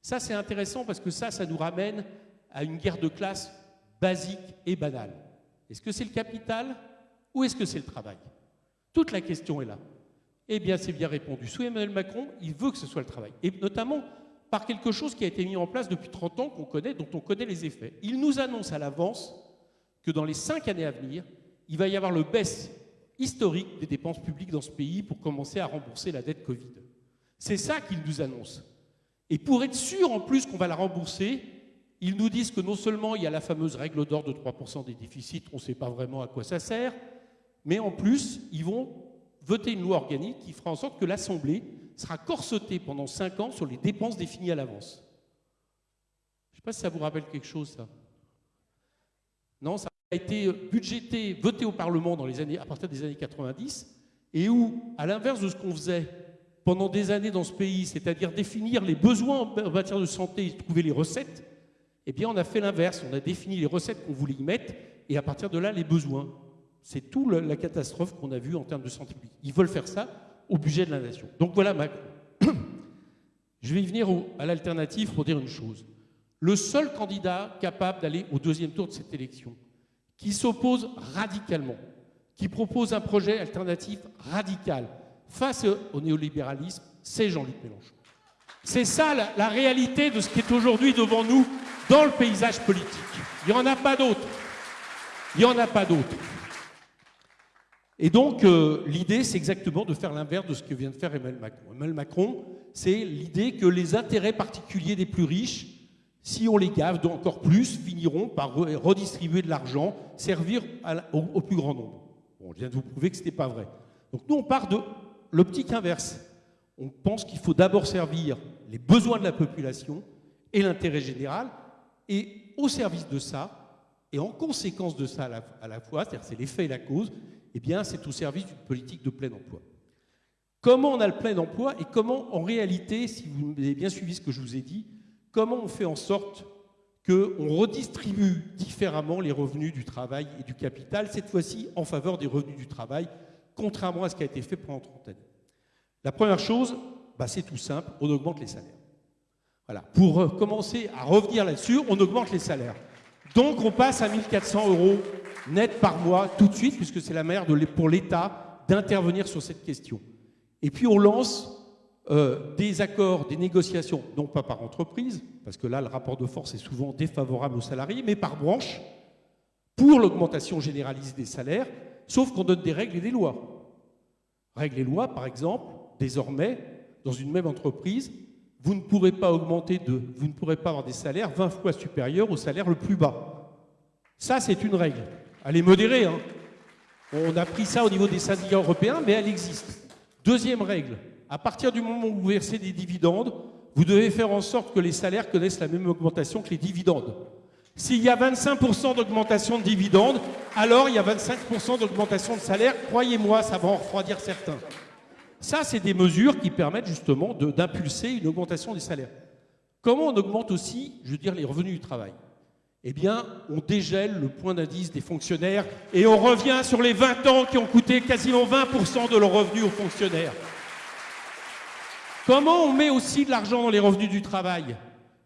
Ça, c'est intéressant parce que ça, ça nous ramène à une guerre de classe basique et banale. Est-ce que c'est le capital ou est-ce que c'est le travail? Toute la question est là. Eh bien, c'est bien répondu. Sous Emmanuel Macron, il veut que ce soit le travail. Et notamment par quelque chose qui a été mis en place depuis 30 ans, qu'on connaît, dont on connaît les effets. Il nous annonce à l'avance que dans les cinq années à venir, il va y avoir le baisse historique des dépenses publiques dans ce pays pour commencer à rembourser la dette Covid. C'est ça qu'il nous annonce. Et pour être sûr en plus qu'on va la rembourser, ils nous disent que non seulement il y a la fameuse règle d'or de 3% des déficits, on ne sait pas vraiment à quoi ça sert, mais en plus, ils vont voter une loi organique qui fera en sorte que l'Assemblée sera corsetée pendant 5 ans sur les dépenses définies à l'avance. Je ne sais pas si ça vous rappelle quelque chose, ça. Non, ça a été budgété, voté au Parlement dans les années, à partir des années 90, et où, à l'inverse de ce qu'on faisait pendant des années dans ce pays, c'est-à-dire définir les besoins en matière de santé et trouver les recettes, eh bien, on a fait l'inverse. On a défini les recettes qu'on voulait y mettre et à partir de là, les besoins. C'est tout la catastrophe qu'on a vue en termes de santé publique. Ils veulent faire ça au budget de la nation. Donc voilà Macron. Je vais y venir à l'alternative pour dire une chose. Le seul candidat capable d'aller au deuxième tour de cette élection, qui s'oppose radicalement, qui propose un projet alternatif radical, face au néolibéralisme, c'est Jean-Luc Mélenchon. C'est ça la, réalité de ce qui est aujourd'hui devant nous dans le paysage politique. Il n'y en a pas d'autre. Il n'y en a pas d'autre. Et donc, euh, l'idée, c'est exactement de faire l'inverse de ce que vient de faire Emmanuel Macron. Emmanuel Macron, c'est l'idée que les intérêts particuliers des plus riches, si on les gave encore plus, finiront par redistribuer de l'argent, servir au, plus grand nombre. Bon, je viens de vous prouver que ce n'était pas vrai. Donc nous, on part de l'optique inverse. On pense qu'il faut d'abord servir les besoins de la population et l'intérêt général, et au service de ça, et en conséquence de ça à la, fois, c'est-à-dire c'est l'effet et la cause, eh bien c'est au service d'une politique de plein emploi. Comment on a le plein emploi et comment en réalité, si vous avez bien suivi ce que je vous ai dit, comment on fait en sorte qu'on redistribue différemment les revenus du travail et du capital, cette fois-ci en faveur des revenus du travail, contrairement à ce qui a été fait pendant 30 années? La première chose, bah, c'est tout simple, on augmente les salaires. Voilà. Pour euh, commencer à revenir là-dessus, on augmente les salaires. Donc on passe à 1400 euros net par mois tout de suite, puisque c'est la manière pour l'État d'intervenir sur cette question. Et puis on lance euh, des accords, des négociations, non pas par entreprise, parce que là le rapport de force est souvent défavorable aux salariés, mais par branche, pour l'augmentation généralisée des salaires, sauf qu'on donne des règles et des lois. Règles et lois, par exemple, désormais, dans une même entreprise, vous ne pourrez pas augmenter de, vous ne pourrez pas avoir des salaires 20 fois supérieurs au salaire le plus bas. Ça, c'est une règle. Elle est modérée. Hein. On a pris ça au niveau des syndicats européens, mais elle existe. Deuxième règle, À partir du moment où vous versez des dividendes, vous devez faire en sorte que les salaires connaissent la même augmentation que les dividendes. S'il y a 25% d'augmentation de dividendes, alors il y a 25% d'augmentation de salaire. Croyez-moi, ça va en refroidir certains. Ça, c'est des mesures qui permettent justement d'impulser une augmentation des salaires. Comment on augmente aussi, je veux dire, les revenus du travail? Eh bien, on dégèle le point d'indice des fonctionnaires et on revient sur les 20 ans qui ont coûté quasiment 20% de leurs revenus aux fonctionnaires. Comment on met aussi de l'argent dans les revenus du travail?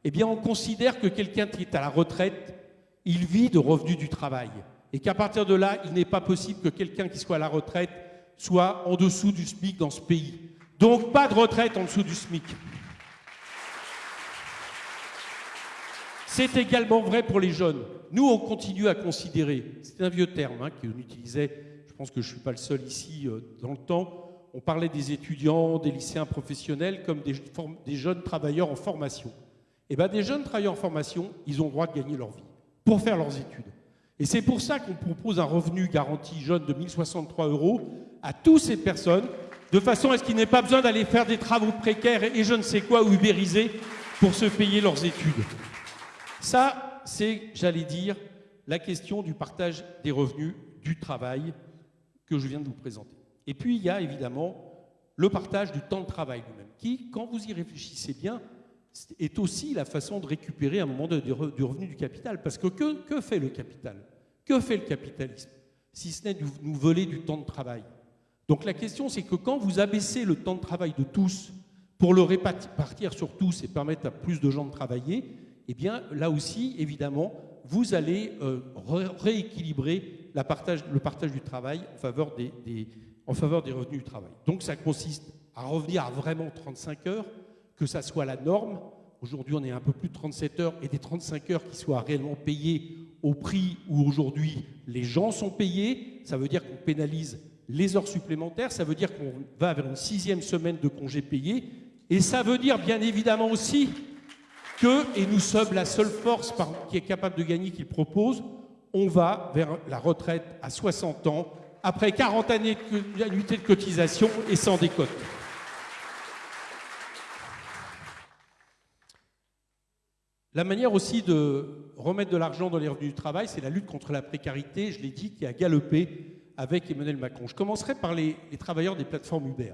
Eh bien, on considère que quelqu'un qui est à la retraite, il vit de revenus du travail. Et qu'à partir de là, il n'est pas possible que quelqu'un qui soit à la retraite soit en dessous du SMIC dans ce pays. Donc, pas de retraite en dessous du SMIC. C'est également vrai pour les jeunes. Nous, on continue à considérer, c'est un vieux terme hein, qu'on utilisait, je pense que je ne suis pas le seul ici euh, dans le temps, on parlait des étudiants, des lycéens professionnels comme des, jeunes travailleurs en formation. Eh bien, des jeunes travailleurs en formation, ils ont le droit de gagner leur vie pour faire leurs études. Et c'est pour ça qu'on propose un revenu garanti jeune de 1063 euros à toutes ces personnes, de façon à ce qu'ils n'aient pas besoin d'aller faire des travaux précaires et je ne sais quoi ou ubériser pour se payer leurs études. Ça, c'est, j'allais dire, la question du partage des revenus du travail que je viens de vous présenter. Et puis, il y a évidemment le partage du temps de travail lui-même, qui, quand vous y réfléchissez bien, est aussi la façon de récupérer un moment de, du revenu du capital. Parce que, que fait le capital? Que fait le capitalisme? Si ce n'est de nous voler du temps de travail. Donc la question, c'est que quand vous abaissez le temps de travail de tous pour le répartir sur tous et permettre à plus de gens de travailler, eh bien, là aussi, évidemment, vous allez euh, rééquilibrer le partage du travail en faveur des, en faveur des revenus du travail. Donc, ça consiste à revenir à vraiment 35 heures, que ça soit la norme. Aujourd'hui, on est un peu plus de 37 heures et des 35 heures qui soient réellement payées au prix où aujourd'hui les gens sont payés. Ça veut dire qu'on pénalise les heures supplémentaires, ça veut dire qu'on va vers une sixième semaine de congés payés, et ça veut dire bien évidemment aussi que, et nous sommes la seule force qui est capable de gagner qu'il propose, on va vers la retraite à 60 ans, après 40 années d'annuité de cotisation et sans décote. La manière aussi de remettre de l'argent dans les revenus du travail, c'est la lutte contre la précarité, je l'ai dit, qui a galopé avec Emmanuel Macron. Je commencerai par les, les travailleurs des plateformes Uber.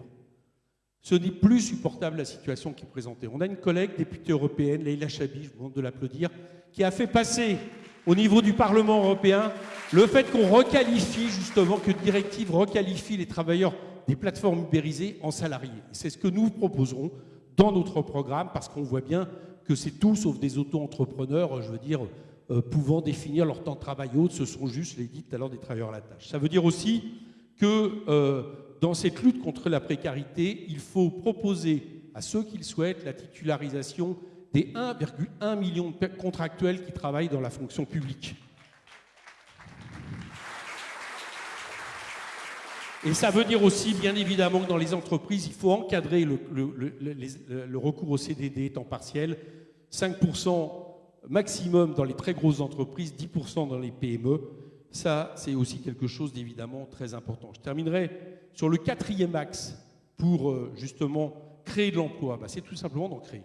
Ce n'est plus supportable la situation qui est présentée. On a une collègue députée européenne, Leila Chabi, je vous demande de l'applaudir, qui a fait passer au niveau du Parlement européen le fait qu'on requalifie justement, que directive requalifie les travailleurs des plateformes ubérisées en salariés. C'est ce que nous proposerons dans notre programme parce qu'on voit bien que c'est tout sauf des auto-entrepreneurs, je veux dire, euh, pouvant définir leur temps de travail autre, ce sont juste, je l'ai dit des travailleurs à la tâche. Ça veut dire aussi que euh, dans cette lutte contre la précarité, il faut proposer à ceux qui le souhaitent la titularisation des 1,1 million de contractuels qui travaillent dans la fonction publique. Et ça veut dire aussi, bien évidemment, que dans les entreprises, il faut encadrer le, recours au CDD temps partiel. 5% maximum dans les très grosses entreprises, 10% dans les PME. Ça, c'est aussi quelque chose d'évidemment très important. Je terminerai sur le quatrième axe pour euh, justement créer de l'emploi. Bah, c'est tout simplement d'en créer.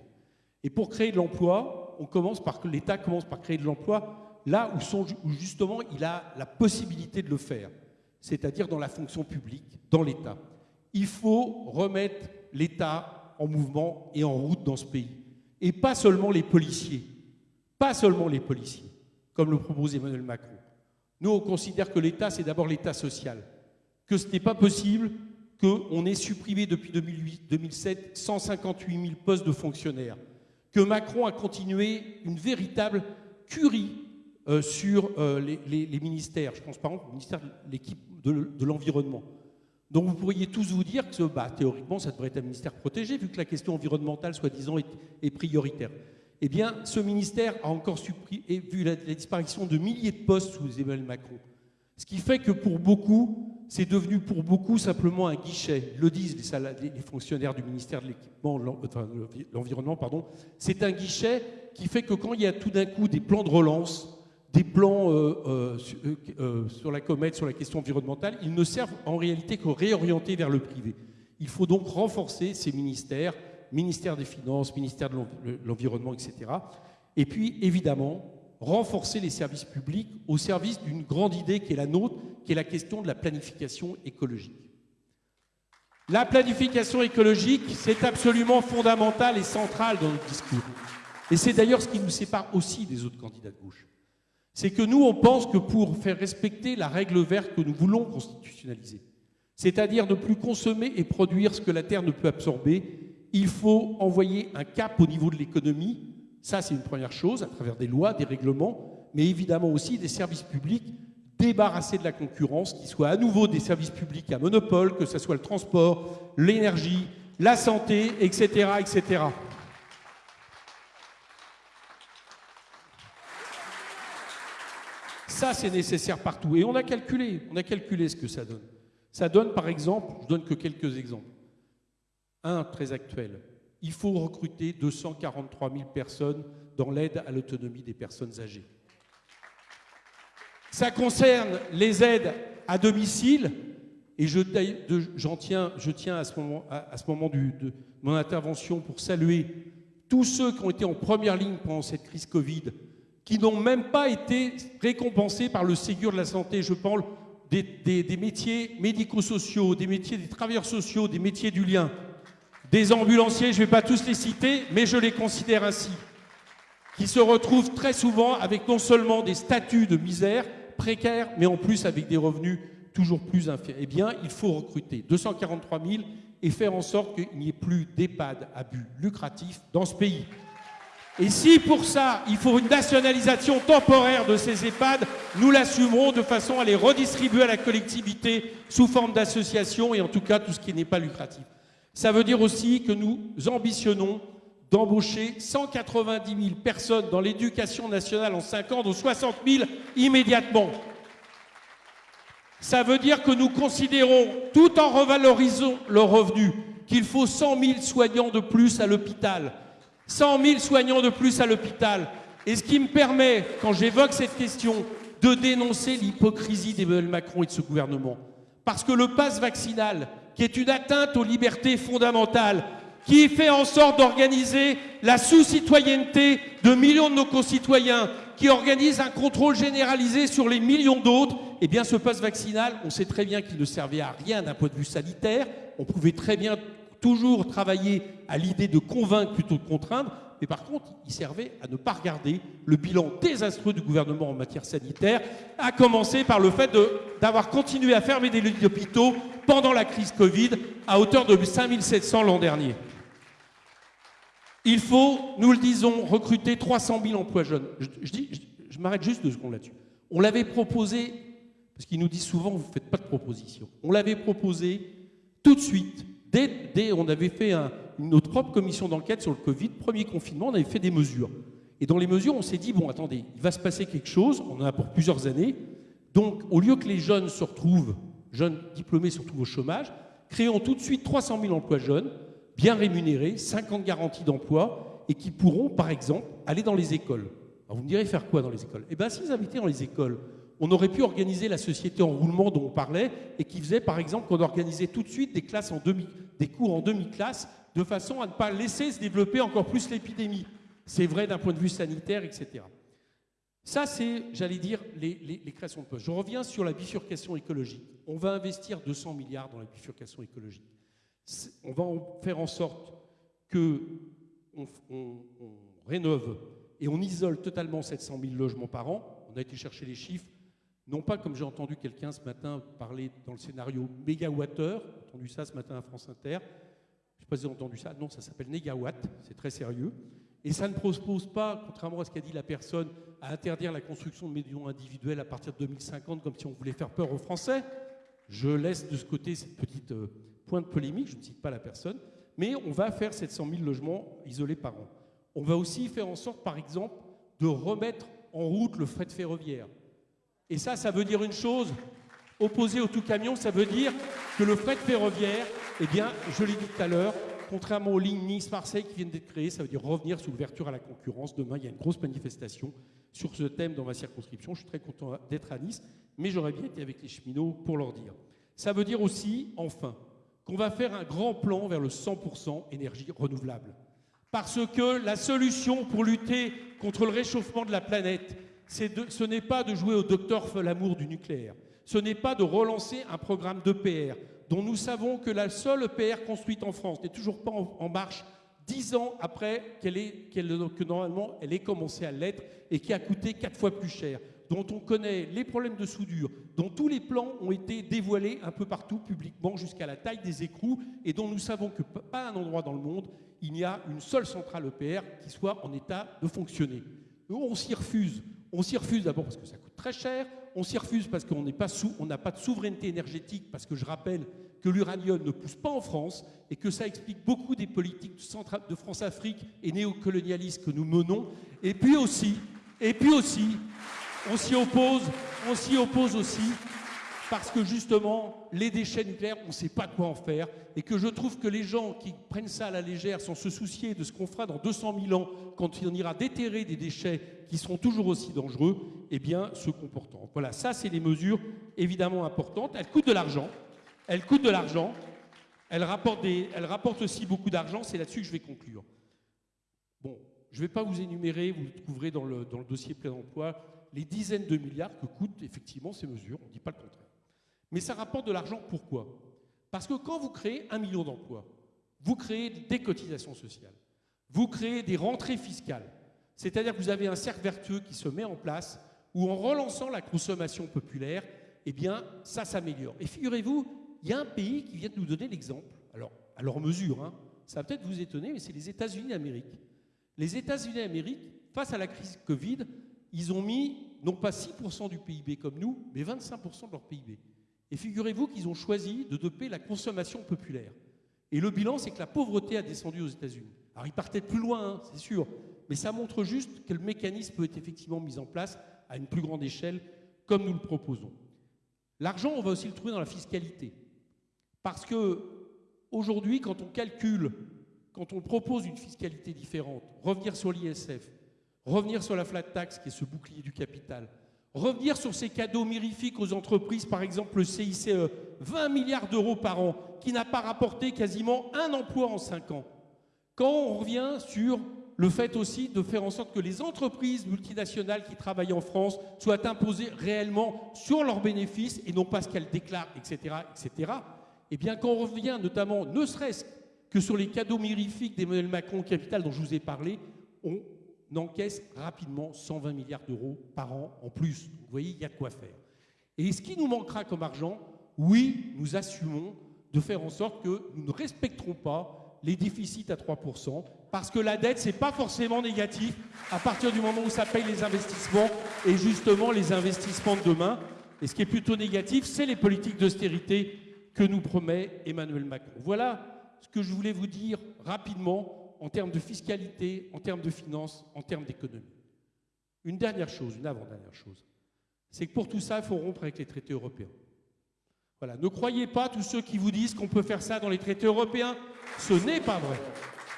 Et pour créer de l'emploi, l'État commence par créer de l'emploi là où, où justement il a la possibilité de le faire, c'est-à-dire dans la fonction publique, dans l'État. Il faut remettre l'État en mouvement et en route dans ce pays. Et pas seulement les policiers, pas seulement les policiers, comme le propose Emmanuel Macron. Nous, on considère que l'État, c'est d'abord l'État social, que ce n'est pas possible qu'on ait supprimé depuis 2008-2007 158 000 postes de fonctionnaires, que Macron a continué une véritable curie euh, sur euh, les, ministères. Je pense par exemple au ministère de l'environnement. Donc vous pourriez tous vous dire que bah, théoriquement, ça devrait être un ministère protégé, vu que la question environnementale, soi-disant, est, prioritaire. Eh bien, ce ministère a encore vu la, disparition de milliers de postes sous Emmanuel Macron. Ce qui fait que pour beaucoup, c'est devenu pour beaucoup simplement un guichet. Le disent les, fonctionnaires du ministère de l'équipement, l'environnement, pardon. C'est un guichet qui fait que quand il y a tout d'un coup des plans de relance, des plans euh, euh, euh, sur la comète, sur la question environnementale, ils ne servent en réalité qu'à réorienter vers le privé. Il faut donc renforcer ces ministères, ministère des Finances, ministère de l'Environnement, etc. Et puis, évidemment, renforcer les services publics au service d'une grande idée qui est la nôtre, qui est la question de la planification écologique. La planification écologique, c'est absolument fondamental et central dans notre discours. Et c'est d'ailleurs ce qui nous sépare aussi des autres candidats de gauche. C'est que nous, on pense que pour faire respecter la règle verte que nous voulons constitutionnaliser, c'est-à-dire ne plus consommer et produire ce que la Terre ne peut absorber, il faut envoyer un cap au niveau de l'économie. Ça, c'est une première chose, à travers des lois, des règlements, mais évidemment aussi des services publics débarrasser de la concurrence, qui soient à nouveau des services publics à monopole, que ce soit le transport, l'énergie, la santé, etc. etc. Ça, c'est nécessaire partout. Et on a calculé, on a calculé ce que ça donne. Ça donne, par exemple, je donne que quelques exemples. Un très actuel. Il faut recruter 243 000 personnes dans l'aide à l'autonomie des personnes âgées. Ça concerne les aides à domicile, et je, tiens, je tiens à ce moment, de mon intervention pour saluer tous ceux qui ont été en première ligne pendant cette crise Covid, qui n'ont même pas été récompensés par le Ségur de la santé. Je parle des, des métiers médico-sociaux, des métiers des travailleurs sociaux, des métiers du lien, des ambulanciers, je ne vais pas tous les citer, mais je les considère ainsi, qui se retrouvent très souvent avec non seulement des statuts de misère, précaires, mais en plus avec des revenus toujours plus inférieurs. Eh bien, il faut recruter 243 000 et faire en sorte qu'il n'y ait plus d'EHPAD à but lucratif dans ce pays. Et si pour ça, il faut une nationalisation temporaire de ces EHPAD, nous l'assumerons de façon à les redistribuer à la collectivité sous forme d'association et en tout cas tout ce qui n'est pas lucratif. Ça veut dire aussi que nous ambitionnons d'embaucher 190 000 personnes dans l'éducation nationale en 5 ans, dont 60 000 immédiatement. Ça veut dire que nous considérons, tout en revalorisant le revenu, qu'il faut 100 000 soignants de plus à l'hôpital. 100 000 soignants de plus à l'hôpital. Et ce qui me permet, quand j'évoque cette question, de dénoncer l'hypocrisie d'Emmanuel Macron et de ce gouvernement. Parce que le passe vaccinal, qui est une atteinte aux libertés fondamentales, qui fait en sorte d'organiser la sous-citoyenneté de millions de nos concitoyens, qui organise un contrôle généralisé sur les millions d'autres, eh bien ce passe vaccinal, on sait très bien qu'il ne servait à rien d'un point de vue sanitaire. On pouvait très bien toujours travailler à l'idée de convaincre plutôt que de contraindre, mais par contre, il servait à ne pas regarder le bilan désastreux du gouvernement en matière sanitaire, à commencer par le fait d'avoir continué à fermer des lits d'hôpitaux pendant la crise Covid à hauteur de 5700 l'an dernier. Il faut, nous le disons, recruter 300 000 emplois jeunes. Je, je, m'arrête juste deux secondes là-dessus. On l'avait proposé, parce qu'ils nous disent souvent, vous ne faites pas de proposition. On l'avait proposé tout de suite, dès, on avait fait notre propre commission d'enquête sur le Covid, premier confinement, on avait fait des mesures. Et dans les mesures, on s'est dit, bon, attendez, il va se passer quelque chose, on en a pour plusieurs années. Donc, au lieu que les jeunes se retrouvent, jeunes diplômés se retrouvent au chômage, créons tout de suite 300 000 emplois jeunes, bien rémunérés, 50 garanties d'emploi, et qui pourront, par exemple, aller dans les écoles. Alors vous me direz faire quoi dans les écoles? Eh bien, s'ils habitaient dans les écoles, on aurait pu organiser la société en roulement dont on parlait, et qui faisait, par exemple, qu'on organisait tout de suite des, classes en demi, des cours en demi-classe, de façon à ne pas laisser se développer encore plus l'épidémie. C'est vrai d'un point de vue sanitaire, etc. Ça, c'est, j'allais dire, les, les, créations de postes. Je reviens sur la bifurcation écologique. On va investir 200 milliards dans la bifurcation écologique on va faire en sorte que on, rénove et on isole totalement 700 000 logements par an. On a été chercher les chiffres, non pas comme j'ai entendu quelqu'un ce matin parler dans le scénario mégawattheure, j'ai entendu ça ce matin à France Inter, je ne sais pas si vous entendu ça, non, ça s'appelle négawatt, c'est très sérieux. Et ça ne propose pas, contrairement à ce qu'a dit la personne, à interdire la construction de maisons individuelles à partir de 2050, comme si on voulait faire peur aux Français. Je laisse de ce côté cette petite euh, point de polémique, je ne cite pas la personne, mais on va faire 700 000 logements isolés par an. On va aussi faire en sorte, par exemple, de remettre en route le fret ferroviaire. Et ça, ça veut dire une chose, opposé au tout camion, ça veut dire que le fret ferroviaire, eh bien, je l'ai dit tout à l'heure, contrairement aux lignes Nice-Marseille qui viennent d'être créées, ça veut dire revenir sous l'ouverture à la concurrence. Demain, il y a une grosse manifestation sur ce thème dans ma circonscription. Je suis très content d'être à Nice, mais j'aurais bien été avec les cheminots pour leur dire. Ça veut dire aussi, enfin, qu'on va faire un grand plan vers le 100% énergie renouvelable. Parce que la solution pour lutter contre le réchauffement de la planète, ce n'est pas de jouer au docteur Folamour du nucléaire. Ce n'est pas de relancer un programme d'EPR dont nous savons que la seule EPR construite en France n'est toujours pas en, marche dix ans après qu'elle que normalement elle ait commencé à l'être et qui a coûté quatre fois plus cher, dont on connaît les problèmes de soudure, dont tous les plans ont été dévoilés un peu partout publiquement jusqu'à la taille des écrous et dont nous savons que pas un endroit dans le monde il n'y a une seule centrale EPR qui soit en état de fonctionner. on s'y refuse. On s'y refuse d'abord parce que ça coûte très cher, on s'y refuse parce qu'on n'a pas de souveraineté énergétique, parce que je rappelle que l'uranium ne pousse pas en France et que ça explique beaucoup des politiques de France-Afrique et néocolonialistes que nous menons. Et puis aussi, et puis aussi, on s'y oppose, on s'y oppose aussi parce que justement, les déchets nucléaires, on ne sait pas quoi en faire, et que je trouve que les gens qui prennent ça à la légère sans se soucier de ce qu'on fera dans 200 000 ans, quand on ira déterrer des déchets qui seront toujours aussi dangereux, eh bien, se comportent. Voilà, ça, c'est des mesures évidemment importantes. Elles coûtent de l'argent. Elles coûtent de l'argent. Elles rapportent, elles rapportent aussi beaucoup d'argent. C'est là-dessus que je vais conclure. Bon, je ne vais pas vous énumérer, vous le trouverez dans le, dans le dossier plein emploi, les dizaines de milliards que coûtent effectivement ces mesures. On ne dit pas le contraire. Mais ça rapporte de l'argent pourquoi? Parce que quand vous créez un million d'emplois, vous créez des cotisations sociales, vous créez des rentrées fiscales. C'est-à-dire que vous avez un cercle vertueux qui se met en place où en relançant la consommation populaire, eh bien, ça s'améliore. Et figurez-vous, il y a un pays qui vient de nous donner l'exemple, alors à leur mesure, hein, ça va peut-être vous étonner, mais c'est les États-Unis d'Amérique. Les États-Unis d'Amérique, face à la crise Covid, ils ont mis non pas 6% du PIB comme nous, mais 25% de leur PIB. Et figurez-vous qu'ils ont choisi de doper la consommation populaire. Et le bilan, c'est que la pauvreté a descendu aux États-Unis. Alors, ils partaient plus loin, hein, c'est sûr, mais ça montre juste que le mécanisme peut être effectivement mis en place à une plus grande échelle, comme nous le proposons. L'argent, on va aussi le trouver dans la fiscalité. Parce que aujourd'hui, quand on calcule, quand on propose une fiscalité différente, revenir sur l'ISF, revenir sur la flat tax, qui est ce bouclier du capital, Revenir sur ces cadeaux mirifiques aux entreprises, par exemple le CICE, 20 milliards d'euros par an, qui n'a pas rapporté quasiment un emploi en 5 ans. Quand on revient sur le fait aussi de faire en sorte que les entreprises multinationales qui travaillent en France soient imposées réellement sur leurs bénéfices et non pas ce qu'elles déclarent, etc., etc., eh bien, quand on revient notamment, ne serait-ce que sur les cadeaux mirifiques d'Emmanuel Macron capital dont je vous ai parlé, on encaisse rapidement 120 milliards d'euros par an en plus. Vous voyez, il y a de quoi faire. Et ce qui nous manquera comme argent, oui, nous assumons de faire en sorte que nous ne respecterons pas les déficits à 3%, parce que la dette, ce n'est pas forcément négatif à partir du moment où ça paye les investissements, et justement les investissements de demain. Et ce qui est plutôt négatif, c'est les politiques d'austérité que nous promet Emmanuel Macron. Voilà ce que je voulais vous dire rapidement en termes de fiscalité, en termes de finances, en termes d'économie. Une dernière chose, une avant-dernière chose, c'est que pour tout ça, il faut rompre avec les traités européens. Voilà, ne croyez pas tous ceux qui vous disent qu'on peut faire ça dans les traités européens. Ce n'est pas vrai.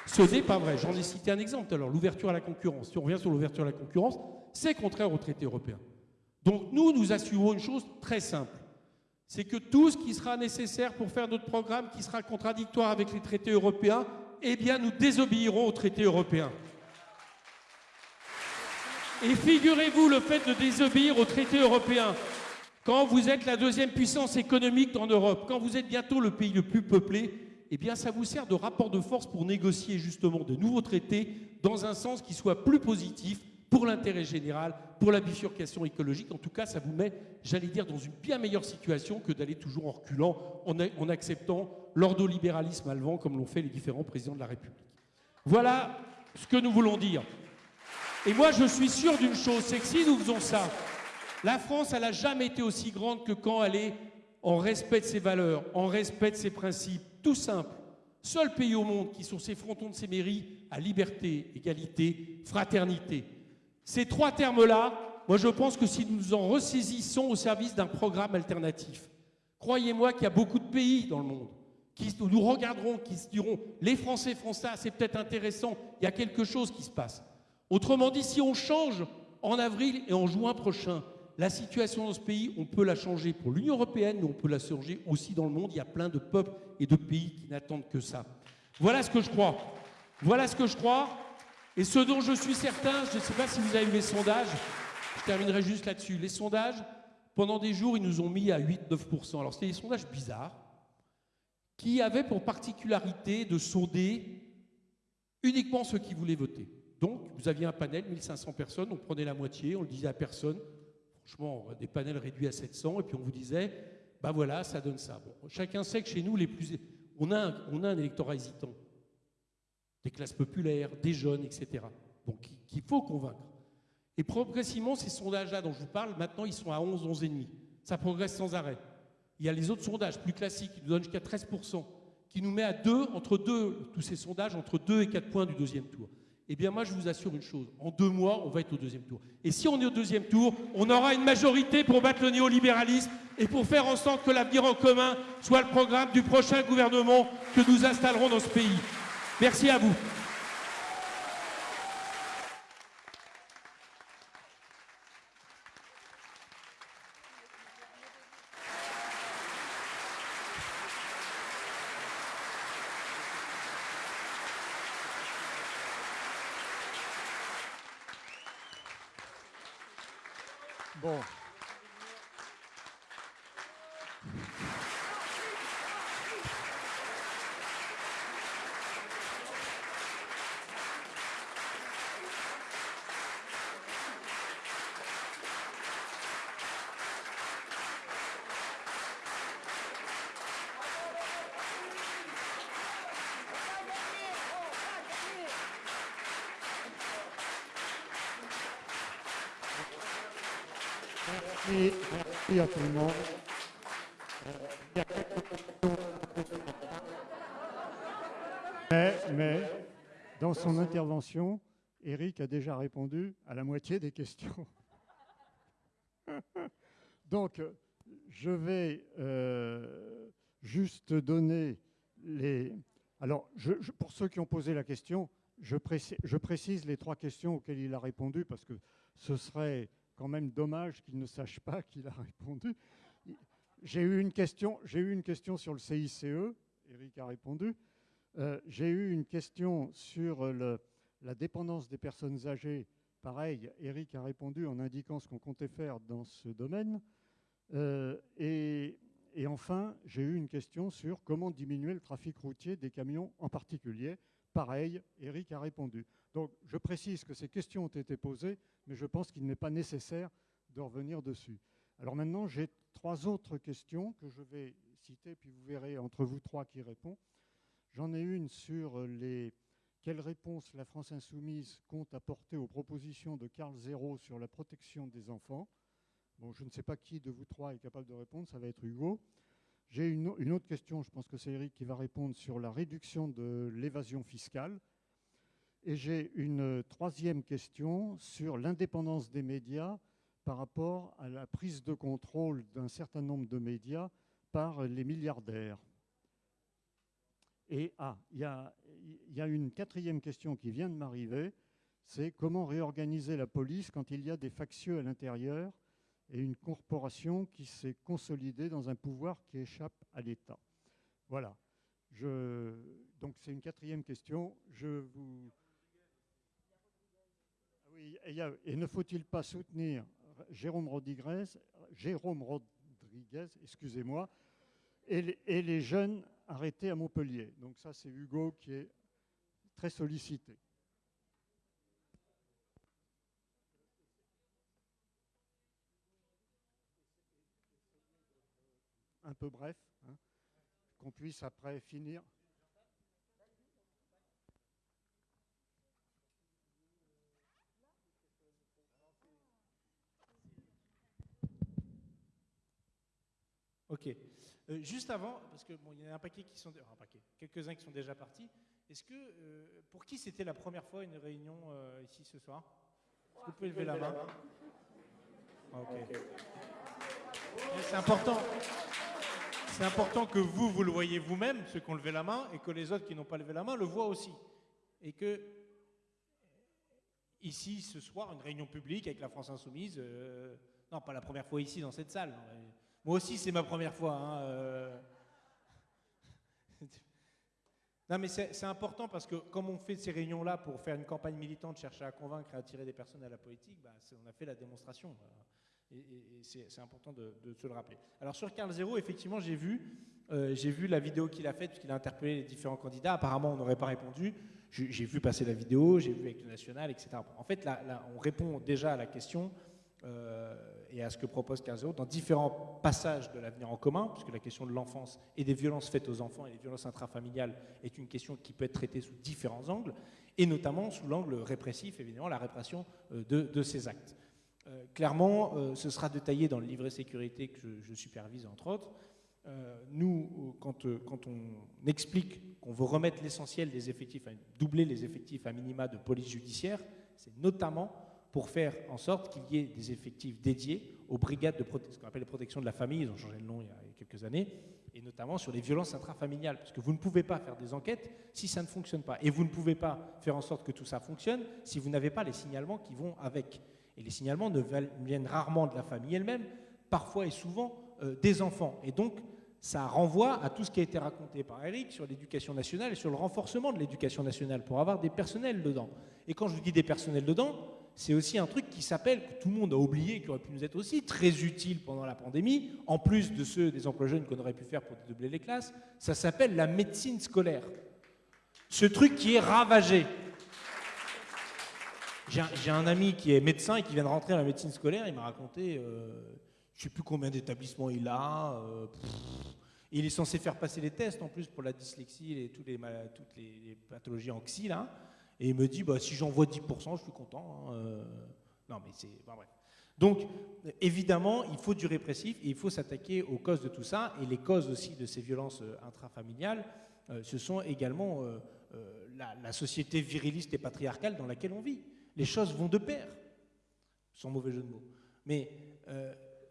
Ce n'est pas vrai. J'en ai cité un exemple alors l'ouverture à la concurrence. Si on revient sur l'ouverture à la concurrence, c'est contraire aux traités européens. Donc nous, nous assumons une chose très simple. C'est que tout ce qui sera nécessaire pour faire notre programme qui sera contradictoire avec les traités européens, eh bien nous désobéirons aux traités européens. Et figurez-vous le fait de désobéir aux traités européens, quand vous êtes la deuxième puissance économique en Europe, quand vous êtes bientôt le pays le plus peuplé, eh bien ça vous sert de rapport de force pour négocier justement de nouveaux traités dans un sens qui soit plus positif pour l'intérêt général, pour la bifurcation écologique. En tout cas, ça vous met, j'allais dire, dans une bien meilleure situation que d'aller toujours en reculant, en, acceptant l'ordolibéralisme allemand comme l'ont fait les différents présidents de la République. Voilà ce que nous voulons dire. Et moi, je suis sûr d'une chose, c'est que si nous faisons ça, la France, elle n'a jamais été aussi grande que quand elle est en respect de ses valeurs, en respect de ses principes, tout simple. Seul pays au monde qui, sur ses frontons de ses mairies, a liberté, égalité, fraternité. Ces trois termes-là, moi je pense que si nous nous en ressaisissons au service d'un programme alternatif, croyez-moi qu'il y a beaucoup de pays dans le monde qui nous regarderont, qui se diront les Français font ça, c'est peut-être intéressant, il y a quelque chose qui se passe. Autrement dit, si on change en avril et en juin prochain, La situation dans ce pays, on peut la changer pour l'Union européenne, mais on peut la changer aussi dans le monde. Il y a plein de peuples et de pays qui n'attendent que ça. Voilà ce que je crois. Voilà ce que je crois. Et ce dont je suis certain, je ne sais pas si vous avez vu les sondages, je terminerai juste là-dessus. Les sondages, pendant des jours, ils nous ont mis à 8-9%. Alors c'était des sondages bizarres qui avaient pour particularité de sonder uniquement ceux qui voulaient voter. Donc, vous aviez un panel, 1500 personnes, on prenait la moitié, on le disait à personne. Franchement, des panels réduits à 700, et puis on vous disait, bah voilà, ça donne ça. Bon, chacun sait que chez nous, on a un électorat hésitant. Des classes populaires, des jeunes, etc. Donc, qu'il faut convaincre. Et progressivement, ces sondages-là dont je vous parle, maintenant, ils sont à 11, 11,5. Ça progresse sans arrêt. Il y a les autres sondages plus classiques qui nous donnent jusqu'à 13%, qui nous met à 2, entre 2, tous ces sondages, entre 2 et 4 points du deuxième tour. Eh bien, moi, je vous assure une chose. En deux mois, on va être au deuxième tour. Et si on est au deuxième tour, on aura une majorité pour battre le néolibéralisme et pour faire en sorte que l'avenir en commun soit le programme du prochain gouvernement que nous installerons dans ce pays. Merci à vous. Bon. Merci, merci Mais, mais, dans son intervention, Eric a déjà répondu à la moitié des questions. Donc, je vais euh, juste donner les... Alors, pour ceux qui ont posé la question, je précise les trois questions auxquelles il a répondu parce que ce serait quand même dommage qu'il ne sache pas qu'il a répondu. J'ai eu une question, eu une question sur le CICE, Eric a répondu. Euh, j'ai eu une question sur la dépendance des personnes âgées. Pareil, Eric a répondu en indiquant ce qu'on comptait faire dans ce domaine. Euh, et, et, enfin, j'ai eu une question sur comment diminuer le trafic routier des camions en particulier. Pareil, Eric a répondu. Donc, je précise que ces questions ont été posées, mais je pense qu'il n'est pas nécessaire de revenir dessus. Alors maintenant, j'ai trois autres questions que je vais citer, puis vous verrez entre vous trois qui répond. J'en ai une sur les quelles réponses la France insoumise compte apporter aux propositions de Carl Zéro sur la protection des enfants? Bon, je ne sais pas qui de vous trois est capable de répondre, ça va être Hugo. J'ai une, une, autre question, je pense que c'est Eric qui va répondre sur la réduction de l'évasion fiscale. Et j'ai une troisième question sur l'indépendance des médias par rapport à la prise de contrôle d'un certain nombre de médias par les milliardaires. Et ah, il y, a une quatrième question qui vient de m'arriver, c'est comment réorganiser la police quand il y a des factieux à l'intérieur et une corporation qui s'est consolidée dans un pouvoir qui échappe à l'État. Voilà. Donc c'est une quatrième question. Je vous... Oui, et, ne faut-il pas soutenir Jérôme Rodriguez, Jérôme Rodriguez, excusez-moi, et, et les jeunes arrêtés à Montpellier. Donc ça, c'est Hugo qui est très sollicité. Un peu bref, hein, qu'on puisse après finir. Ok. Euh, juste avant, parce qu'il bon, y a un paquet qui sont, un paquet, quelques-uns qui sont déjà partis. Est-ce que, euh, pour qui c'était la première fois une réunion euh, ici ce soir? Vous pouvez lever la main? Ah, ok. C'est important. C'est important que vous, vous le voyez vous-même, ceux qui ont levé la main, et que les autres qui n'ont pas levé la main le voient aussi. Et que ici, ce soir, une réunion publique avec la France Insoumise. Non, pas la première fois ici dans cette salle. Moi aussi, c'est ma première fois. Hein, euh. Non, mais c'est important parce que comme on fait ces réunions-là pour faire une campagne militante, chercher à convaincre et attirer des personnes à la politique, bah, on a fait la démonstration. Et, c'est important de, se le rappeler. Alors sur Carl Zero, effectivement, j'ai vu, euh, j'ai vu la vidéo qu'il a faite, puisqu'il a interpellé les différents candidats. Apparemment, on n'aurait pas répondu. J'ai vu passer la vidéo, j'ai vu avec le national, etc. En fait, là, on répond déjà à la question euh, et à ce que propose Carl dans différents passages de l'avenir en commun, puisque la question de l'enfance et des violences faites aux enfants et des violences intrafamiliales est une question qui peut être traitée sous différents angles, et notamment sous l'angle répressif, évidemment, la répression euh, de, ces actes. Euh, clairement, ce sera détaillé dans le livret sécurité que je, supervise, entre autres. nous, quand, quand, on explique qu'on veut remettre l'essentiel des effectifs, doubler les effectifs à minima de police judiciaire, c'est notamment pour faire en sorte qu'il y ait des effectifs dédiés aux brigades de ce qu'on appelle les protections de la famille, ils ont changé le nom il y a quelques années, et notamment sur les violences intrafamiliales, parce que vous ne pouvez pas faire des enquêtes si ça ne fonctionne pas, et vous ne pouvez pas faire en sorte que tout ça fonctionne si vous n'avez pas les signalements qui vont avec. Et les signalements ne viennent rarement de la famille elle-même, parfois et souvent euh, des enfants. Et donc, ça renvoie à tout ce qui a été raconté par Eric sur l'éducation nationale et sur le renforcement de l'éducation nationale pour avoir des personnels dedans. Et quand je dis des personnels dedans, c'est aussi un truc qui s'appelle, que tout le monde a oublié, qui aurait pu nous être aussi très utile pendant la pandémie, en plus de ceux des emplois jeunes qu'on aurait pu faire pour doubler les classes, ça s'appelle la médecine scolaire. Ce truc qui est ravagé. J'ai un, ami qui est médecin et qui vient de rentrer à la médecine scolaire, il m'a raconté, euh, je ne sais plus combien d'établissements il a, euh, il est censé faire passer les tests en plus pour la dyslexie et toutes les, toutes les pathologies en xy, là. Et il me dit, bah, si j'envoie 10%, je suis content. Hein, euh. Non, mais c'est... Donc, évidemment, il faut du répressif et il faut s'attaquer aux causes de tout ça. Et les causes aussi de ces violences euh, intrafamiliales, euh, ce sont également la, société viriliste et patriarcale dans laquelle on vit. Les choses vont de pair, sans mauvais jeu de mots. Mais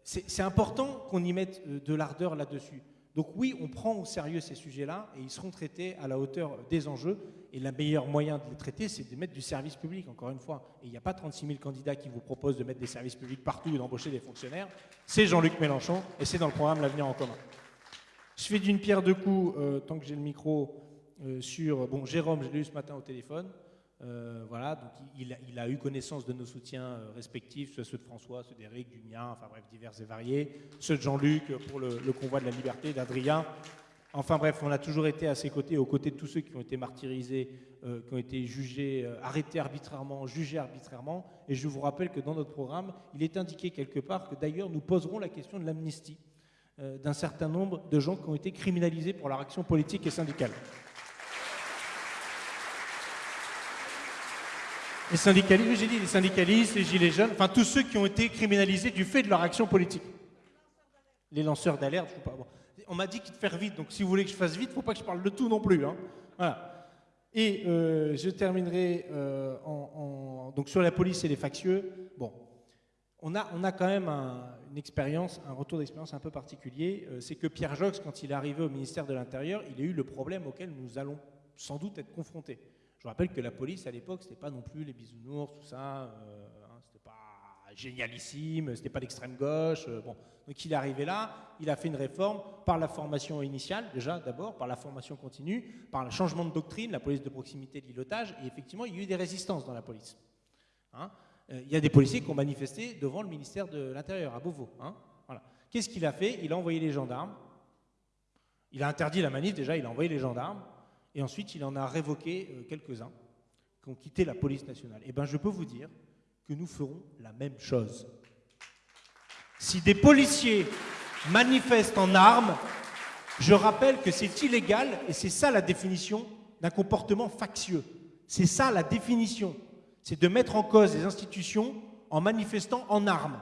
c'est important qu'on y mette de l'ardeur là-dessus. Donc oui, on prend au sérieux ces sujets-là et ils seront traités à la hauteur des enjeux. Et le meilleur moyen de les traiter, c'est de mettre du service public, encore une fois. Et il n'y a pas 36 000 candidats qui vous proposent de mettre des services publics partout et d'embaucher des fonctionnaires. C'est Jean-Luc Mélenchon et c'est dans le programme L'avenir en commun. Je fais d'une pierre deux coups, euh, tant que j'ai le micro, euh, sur... Bon, Jérôme, je l'ai eu ce matin au téléphone. Euh, voilà, donc il, a eu connaissance de nos soutiens respectifs, ceux de François, ceux d'Éric, du mien, enfin bref, divers et variés, ceux de Jean-Luc pour le, convoi de la liberté, d'Adrien, Enfin bref, on a toujours été à ses côtés, aux côtés de tous ceux qui ont été martyrisés, euh, qui ont été jugés, euh, arrêtés arbitrairement, jugés arbitrairement. Et je vous rappelle que dans notre programme, il est indiqué quelque part que d'ailleurs nous poserons la question de l'amnistie euh, d'un certain nombre de gens qui ont été criminalisés pour leur action politique et syndicale. Les syndicalistes, j'ai dit les syndicalistes, les gilets jaunes, enfin tous ceux qui ont été criminalisés du fait de leur action politique. Les lanceurs d'alerte, je sais pas on m'a dit qu'il de faire vite, donc si vous voulez que je fasse vite, il ne faut pas que je parle de tout non plus. Hein. Voilà. Et euh, je terminerai euh, donc sur la police et les factieux. Bon, on a, on a quand même une expérience, un retour d'expérience un peu particulier. Euh, c'est que Pierre Jox, quand il est arrivé au ministère de l'Intérieur, il a eu le problème auquel nous allons sans doute être confrontés. Je rappelle que la police à l'époque, c'était pas non plus les bisounours, tout ça. Hein, c'était pas génialissime, c'était pas l'extrême gauche. bon, donc il est arrivé là, il a fait une réforme par la formation initiale, déjà d'abord, par la formation continue, par le changement de doctrine, la police de proximité, de l'îlotage, et effectivement, il y a eu des résistances dans la police. Hein. Euh, il y a des policiers qui ont manifesté devant le ministère de l'Intérieur, à Beauvau. Hein. Qu'est-ce qu'il a fait? Il a envoyé les gendarmes, il a interdit la manif, déjà, il a envoyé les gendarmes, et ensuite il en a révoqué euh, quelques-uns qui ont quitté la police nationale. Eh bien, je peux vous dire que nous ferons la même chose. Si des policiers manifestent en armes, je rappelle que c'est illégal et c'est ça la définition d'un comportement factieux. C'est ça la définition. C'est de mettre en cause les institutions en manifestant en armes.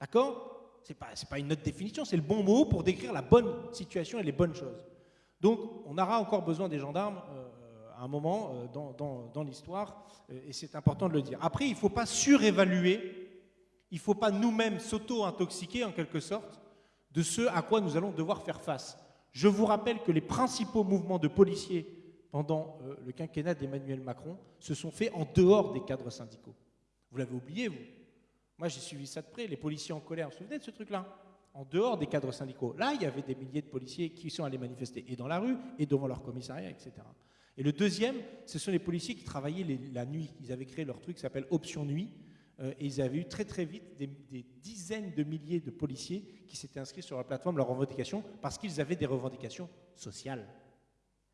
D'accord? Ce n'est pas, pas, une autre définition, c'est le bon mot pour décrire la bonne situation et les bonnes choses. Donc on aura encore besoin des gendarmes euh, à un moment euh, dans, l'histoire euh, et c'est important de le dire. Après, il ne faut pas surévaluer il ne faut pas nous-mêmes s'auto-intoxiquer en quelque sorte de ce à quoi nous allons devoir faire face. Je vous rappelle que les principaux mouvements de policiers pendant le quinquennat d'Emmanuel Macron se sont faits en dehors des cadres syndicaux. Vous l'avez oublié, vous Moi, j'ai suivi ça de près. Les policiers en colère, vous vous souvenez de ce truc-là? En dehors des cadres syndicaux. Là, il y avait des milliers de policiers qui sont allés manifester, et dans la rue, et devant leur commissariat, etc. Et le deuxième, ce sont les policiers qui travaillaient la nuit. Ils avaient créé leur truc qui s'appelle Option Nuit. euh, et ils avaient eu très très vite des, dizaines de milliers de policiers qui s'étaient inscrits sur la plateforme, leurs revendications, parce qu'ils avaient des revendications sociales.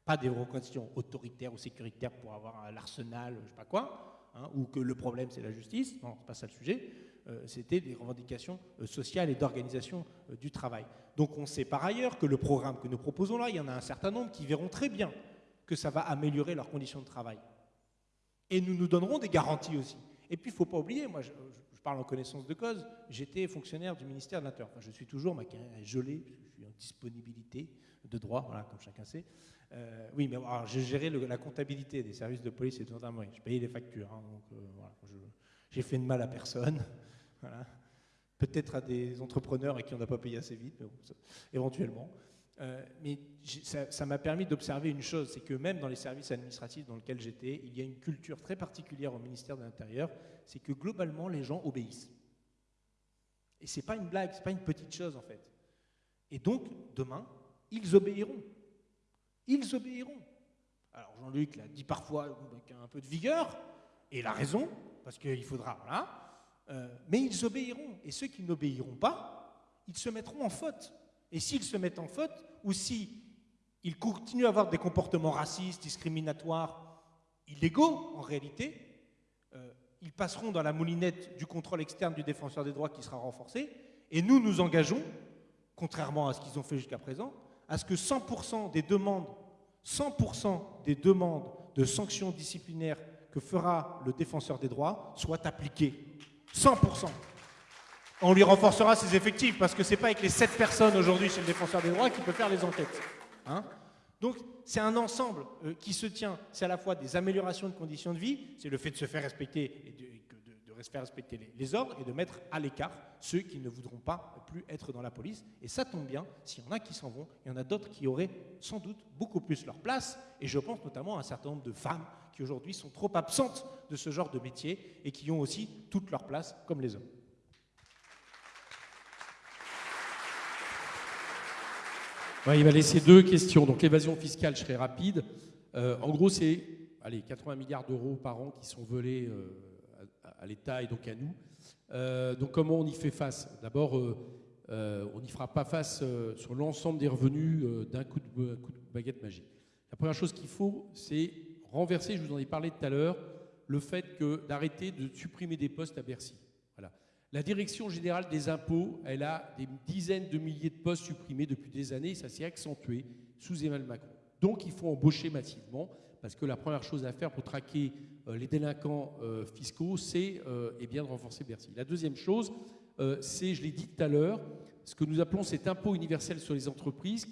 Pas des revendications autoritaires ou sécuritaires pour avoir un- l'arsenal, je sais pas quoi, hein, ou que le problème c'est la justice. Non, c'est pas ça le sujet. Euh, C'était des revendications euh, sociales et d'organisation euh, du travail. Donc on sait par ailleurs que le programme que nous proposons là, il y en a un certain nombre qui verront très bien que ça va améliorer leurs conditions de travail. Et nous nous donnerons des garanties aussi. Et puis, il ne faut pas oublier, moi, je, parle en connaissance de cause, j'étais fonctionnaire du ministère de l'Intérieur. Je suis toujours, ma carrière est gelée, je suis en disponibilité de droit, comme chacun sait. Oui, mais alors, je gérais la comptabilité des services de police et de gendarmerie. Je payais les factures, hein, donc voilà, j'ai fait de mal à personne. Peut-être à des entrepreneurs à qui on n'a pas payé assez vite, éventuellement. Euh, mais ça m'a permis d'observer une chose, c'est que même dans les services administratifs dans lesquels j'étais, il y a une culture très particulière au ministère de l'Intérieur, c'est que globalement les gens obéissent. Et c'est pas une blague, c'est pas une petite chose en fait. Et donc demain, ils obéiront. Ils obéiront. Alors Jean-Luc l'a dit parfois avec un peu de vigueur, et il a raison, parce qu'il faudra. Euh, mais ils obéiront. Et ceux qui n'obéiront pas, ils se mettront en faute. Et s'ils se mettent en faute, ou si ils continuent à avoir des comportements racistes, discriminatoires, illégaux en réalité, euh, ils passeront dans la moulinette du contrôle externe du défenseur des droits qui sera renforcé. Et nous nous engageons, contrairement à ce qu'ils ont fait jusqu'à présent, à ce que 100% des demandes, 100% des demandes de sanctions disciplinaires que fera le défenseur des droits soient appliquées. 100%. On lui renforcera ses effectifs parce que c'est pas avec les 7 personnes aujourd'hui chez le défenseur des droits qu'il peut faire les enquêtes. Hein Donc c'est un ensemble euh, qui se tient. C'est à la fois des améliorations de conditions de vie, c'est le fait de se faire respecter et de, de faire respecter les, les ordres et de mettre à l'écart ceux qui ne voudront pas plus être dans la police. Et ça tombe bien, s'il y en a qui s'en vont, il y en a d'autres qui auraient sans doute beaucoup plus leur place. Et je pense notamment à un certain nombre de femmes qui aujourd'hui sont trop absentes de ce genre de métier et qui ont aussi toute leur place comme les hommes. Il va laisser deux questions. Donc l'évasion fiscale, je serai rapide. Euh, en gros, c'est allez, 80 milliards d'euros par an qui sont volés euh, à, l'État et donc à nous. Euh, donc comment on y fait face? D'abord, on n'y fera pas face sur l'ensemble des revenus d'un coup, coup de baguette magique. La première chose qu'il faut, c'est renverser, je vous en ai parlé tout à l'heure, le fait d'arrêter de supprimer des postes à Bercy. Voilà. La direction générale des impôts, elle a des dizaines de milliers de postes supprimés depuis des années, ça s'est accentué sous Emmanuel Macron. Donc il faut embaucher massivement, parce que la première chose à faire pour traquer euh, les délinquants euh, fiscaux, c'est euh, eh de renforcer Bercy. La deuxième chose, c'est, je l'ai dit tout à l'heure, ce que nous appelons cet impôt universel sur les entreprises,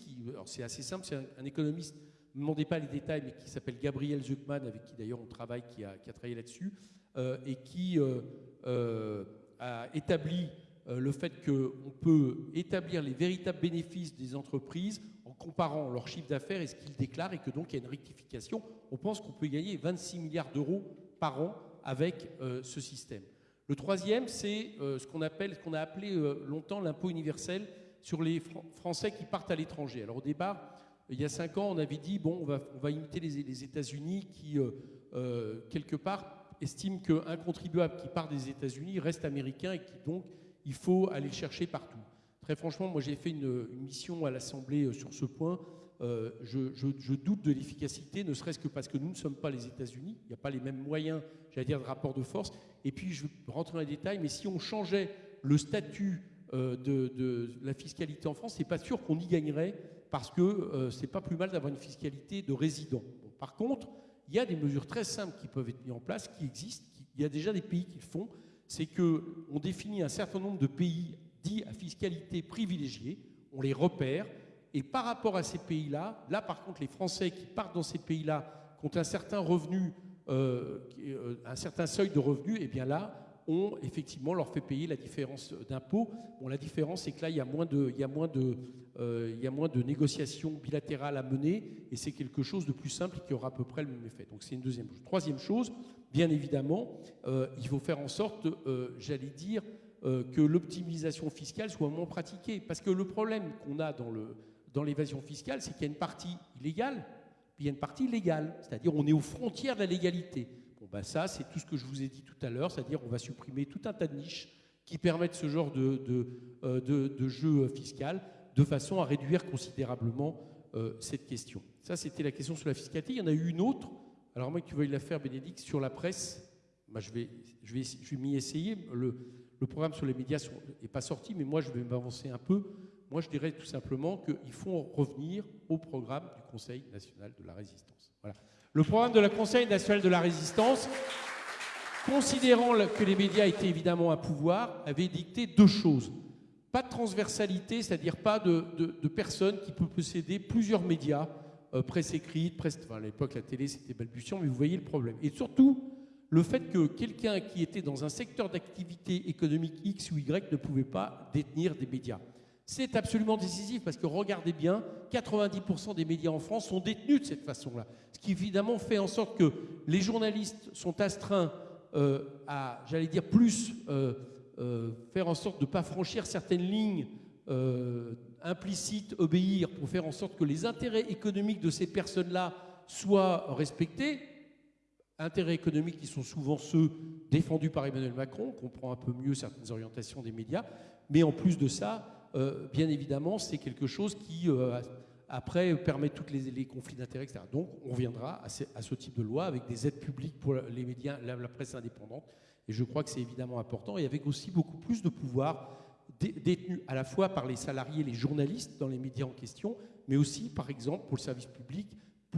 c'est assez simple, c'est un économiste, ne demandez pas les détails, mais qui s'appelle Gabriel Zuckman, avec qui d'ailleurs on travaille, qui a, qui a travaillé là-dessus, euh, et qui euh, euh, a établi le fait qu'on peut établir les véritables bénéfices des entreprises en comparant leur chiffre d'affaires et ce qu'ils déclarent, et que donc il y a une rectification. On pense qu'on peut gagner 26 milliards d'euros par an avec ce système. Le troisième, c'est ce qu'on ce qu'on a appelé longtemps l'impôt universel sur les Fran- Français qui partent à l'étranger. Alors au départ, il y a cinq ans, on avait dit bon, on va, imiter les, États-Unis qui euh, euh, quelque part estiment qu'un contribuable qui part des États-Unis reste américain et qui donc il faut aller le chercher partout. Très franchement, moi j'ai fait une, mission à l'Assemblée euh, sur ce point. Je, doute de l'efficacité, ne serait-ce que parce que nous ne sommes pas les États-Unis. Il n'y a pas les mêmes moyens, j'allais dire, de rapport de force. Et puis, je vais rentrer dans les détails, mais si on changeait le statut de, de la fiscalité en France, c'est pas sûr qu'on y gagnerait parce que euh, c'est pas plus mal d'avoir une fiscalité de résident. Bon, par contre, il y a des mesures très simples qui peuvent être mises en place, qui existent. il y a déjà des pays qui le font. C'est que on définit un certain nombre de pays dits à fiscalité privilégiée, on les repère, et par rapport à ces pays-là, là par contre, les Français qui partent dans ces pays-là, qui ont un certain revenu, euh, euh, un certain seuil de revenus, et bien là, on effectivement leur fait payer la différence d'impôt. Bon, la différence, c'est que là, il y a moins de, il y a moins de, euh, il y a moins de négociations bilatérales à mener, et c'est quelque chose de plus simple qui aura à peu près le même effet. Donc c'est une deuxième chose. Troisième chose, bien évidemment, euh, il faut faire en sorte, euh, j'allais dire, que l'optimisation fiscale soit moins pratiquée. Parce que le problème qu'on a dans, dans l'évasion fiscale, c'est qu'il y a une partie illégale, puis il y a une partie légale. C'est-à-dire on est aux frontières de la légalité. Ben ça, c'est tout ce que je vous ai dit tout à l'heure, c'est-à-dire on va supprimer tout un tas de niches qui permettent ce genre de, euh, jeu fiscal de façon à réduire considérablement euh, cette question. Ça, c'était la question sur la fiscalité. Il y en a eu une autre. Alors, moi, que tu veuilles la faire, Bénédicte, sur la presse, je vais, je vais, je vais m'y essayer. Le, le, programme sur les médias n'est pas sorti, mais moi, je vais m'avancer un peu. Moi, je dirais tout simplement qu'il faut revenir au programme du Conseil national de la résistance. Voilà. Le programme de la Conseil national de la résistance, considérant que les médias étaient évidemment un pouvoir, avait dicté deux choses. Pas de transversalité, c'est-à-dire pas de, personne qui peut posséder plusieurs médias, euh, presse écrite, presse. Enfin, à l'époque, la télé, c'était balbutiant, mais vous voyez le problème. Et surtout, le fait que quelqu'un qui était dans un secteur d'activité économique X ou Y ne pouvait pas détenir des médias. C'est absolument décisif parce que regardez bien, 90% des médias en France sont détenus de cette façon-là. Ce qui évidemment fait en sorte que les journalistes sont astreints euh, à, j'allais dire, plus euh, euh, faire en sorte de ne pas franchir certaines lignes implicites, obéir, pour faire en sorte que les intérêts économiques de ces personnes-là soient respectés. Intérêts économiques qui sont souvent ceux défendus par Emmanuel Macron, on comprend un peu mieux certaines orientations des médias, mais en plus de ça, bien évidemment, c'est quelque chose qui, euh, après, permet tous les, conflits d'intérêts, etc. Donc, on reviendra à ce, type de loi avec des aides publiques pour les médias, la, presse indépendante. Et je crois que c'est évidemment important. Et avec aussi beaucoup plus de pouvoir détenu à la fois par les salariés, les journalistes dans les médias en question, mais aussi, par exemple, pour le service public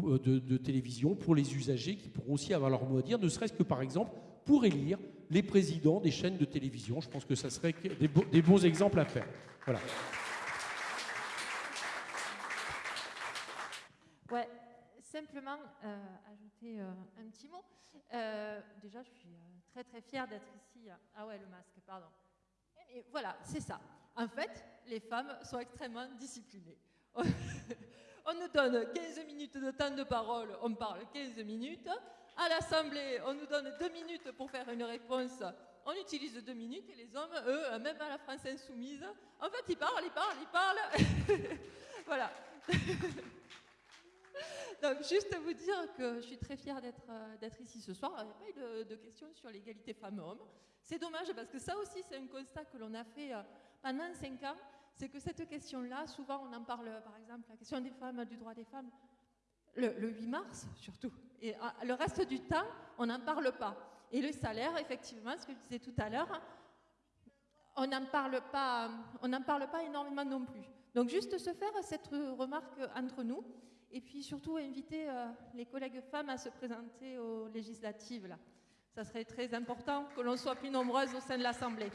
euh, de, télévision, pour les usagers qui pourront aussi avoir leur mot à dire, ne serait-ce que, par exemple, pour élire les présidents des chaînes de télévision. Je pense que ça serait des bons exemples à faire. Voilà. Ouais, simplement euh, ajouter euh, un petit mot. Euh, déjà, je suis très très fière d'être ici. Ah ouais, le masque, pardon. Et voilà, c'est ça. En fait, les femmes sont extrêmement disciplinées. on nous donne 15 minutes de temps de parole, on parle 15 minutes. À l'Assemblée, on nous donne 2 minutes pour faire une réponse on utilise deux minutes et les hommes, eux, même à la France insoumise, en fait, ils parlent, ils parlent, ils parlent. voilà. Donc, juste vous dire que je suis très fière d'être euh, ici ce soir. Il n'y a pas eu de, de questions sur l'égalité femmes-hommes. C'est dommage parce que ça aussi, c'est un constat que l'on a fait euh, pendant cinq ans. C'est que cette question-là, souvent, on en parle, par exemple, la question des femmes, du droit des femmes, le, le 8 mars surtout. Et euh, le reste du temps, on n'en parle pas. Et le salaire, effectivement, ce que je disais tout à l'heure, on n'en parle, pas, parle pas énormément non plus. Donc juste se faire cette remarque entre nous, et puis surtout inviter euh, les collègues femmes à se présenter aux législatives. Là. Ça serait très important que l'on soit plus nombreuses au sein de l'Assemblée.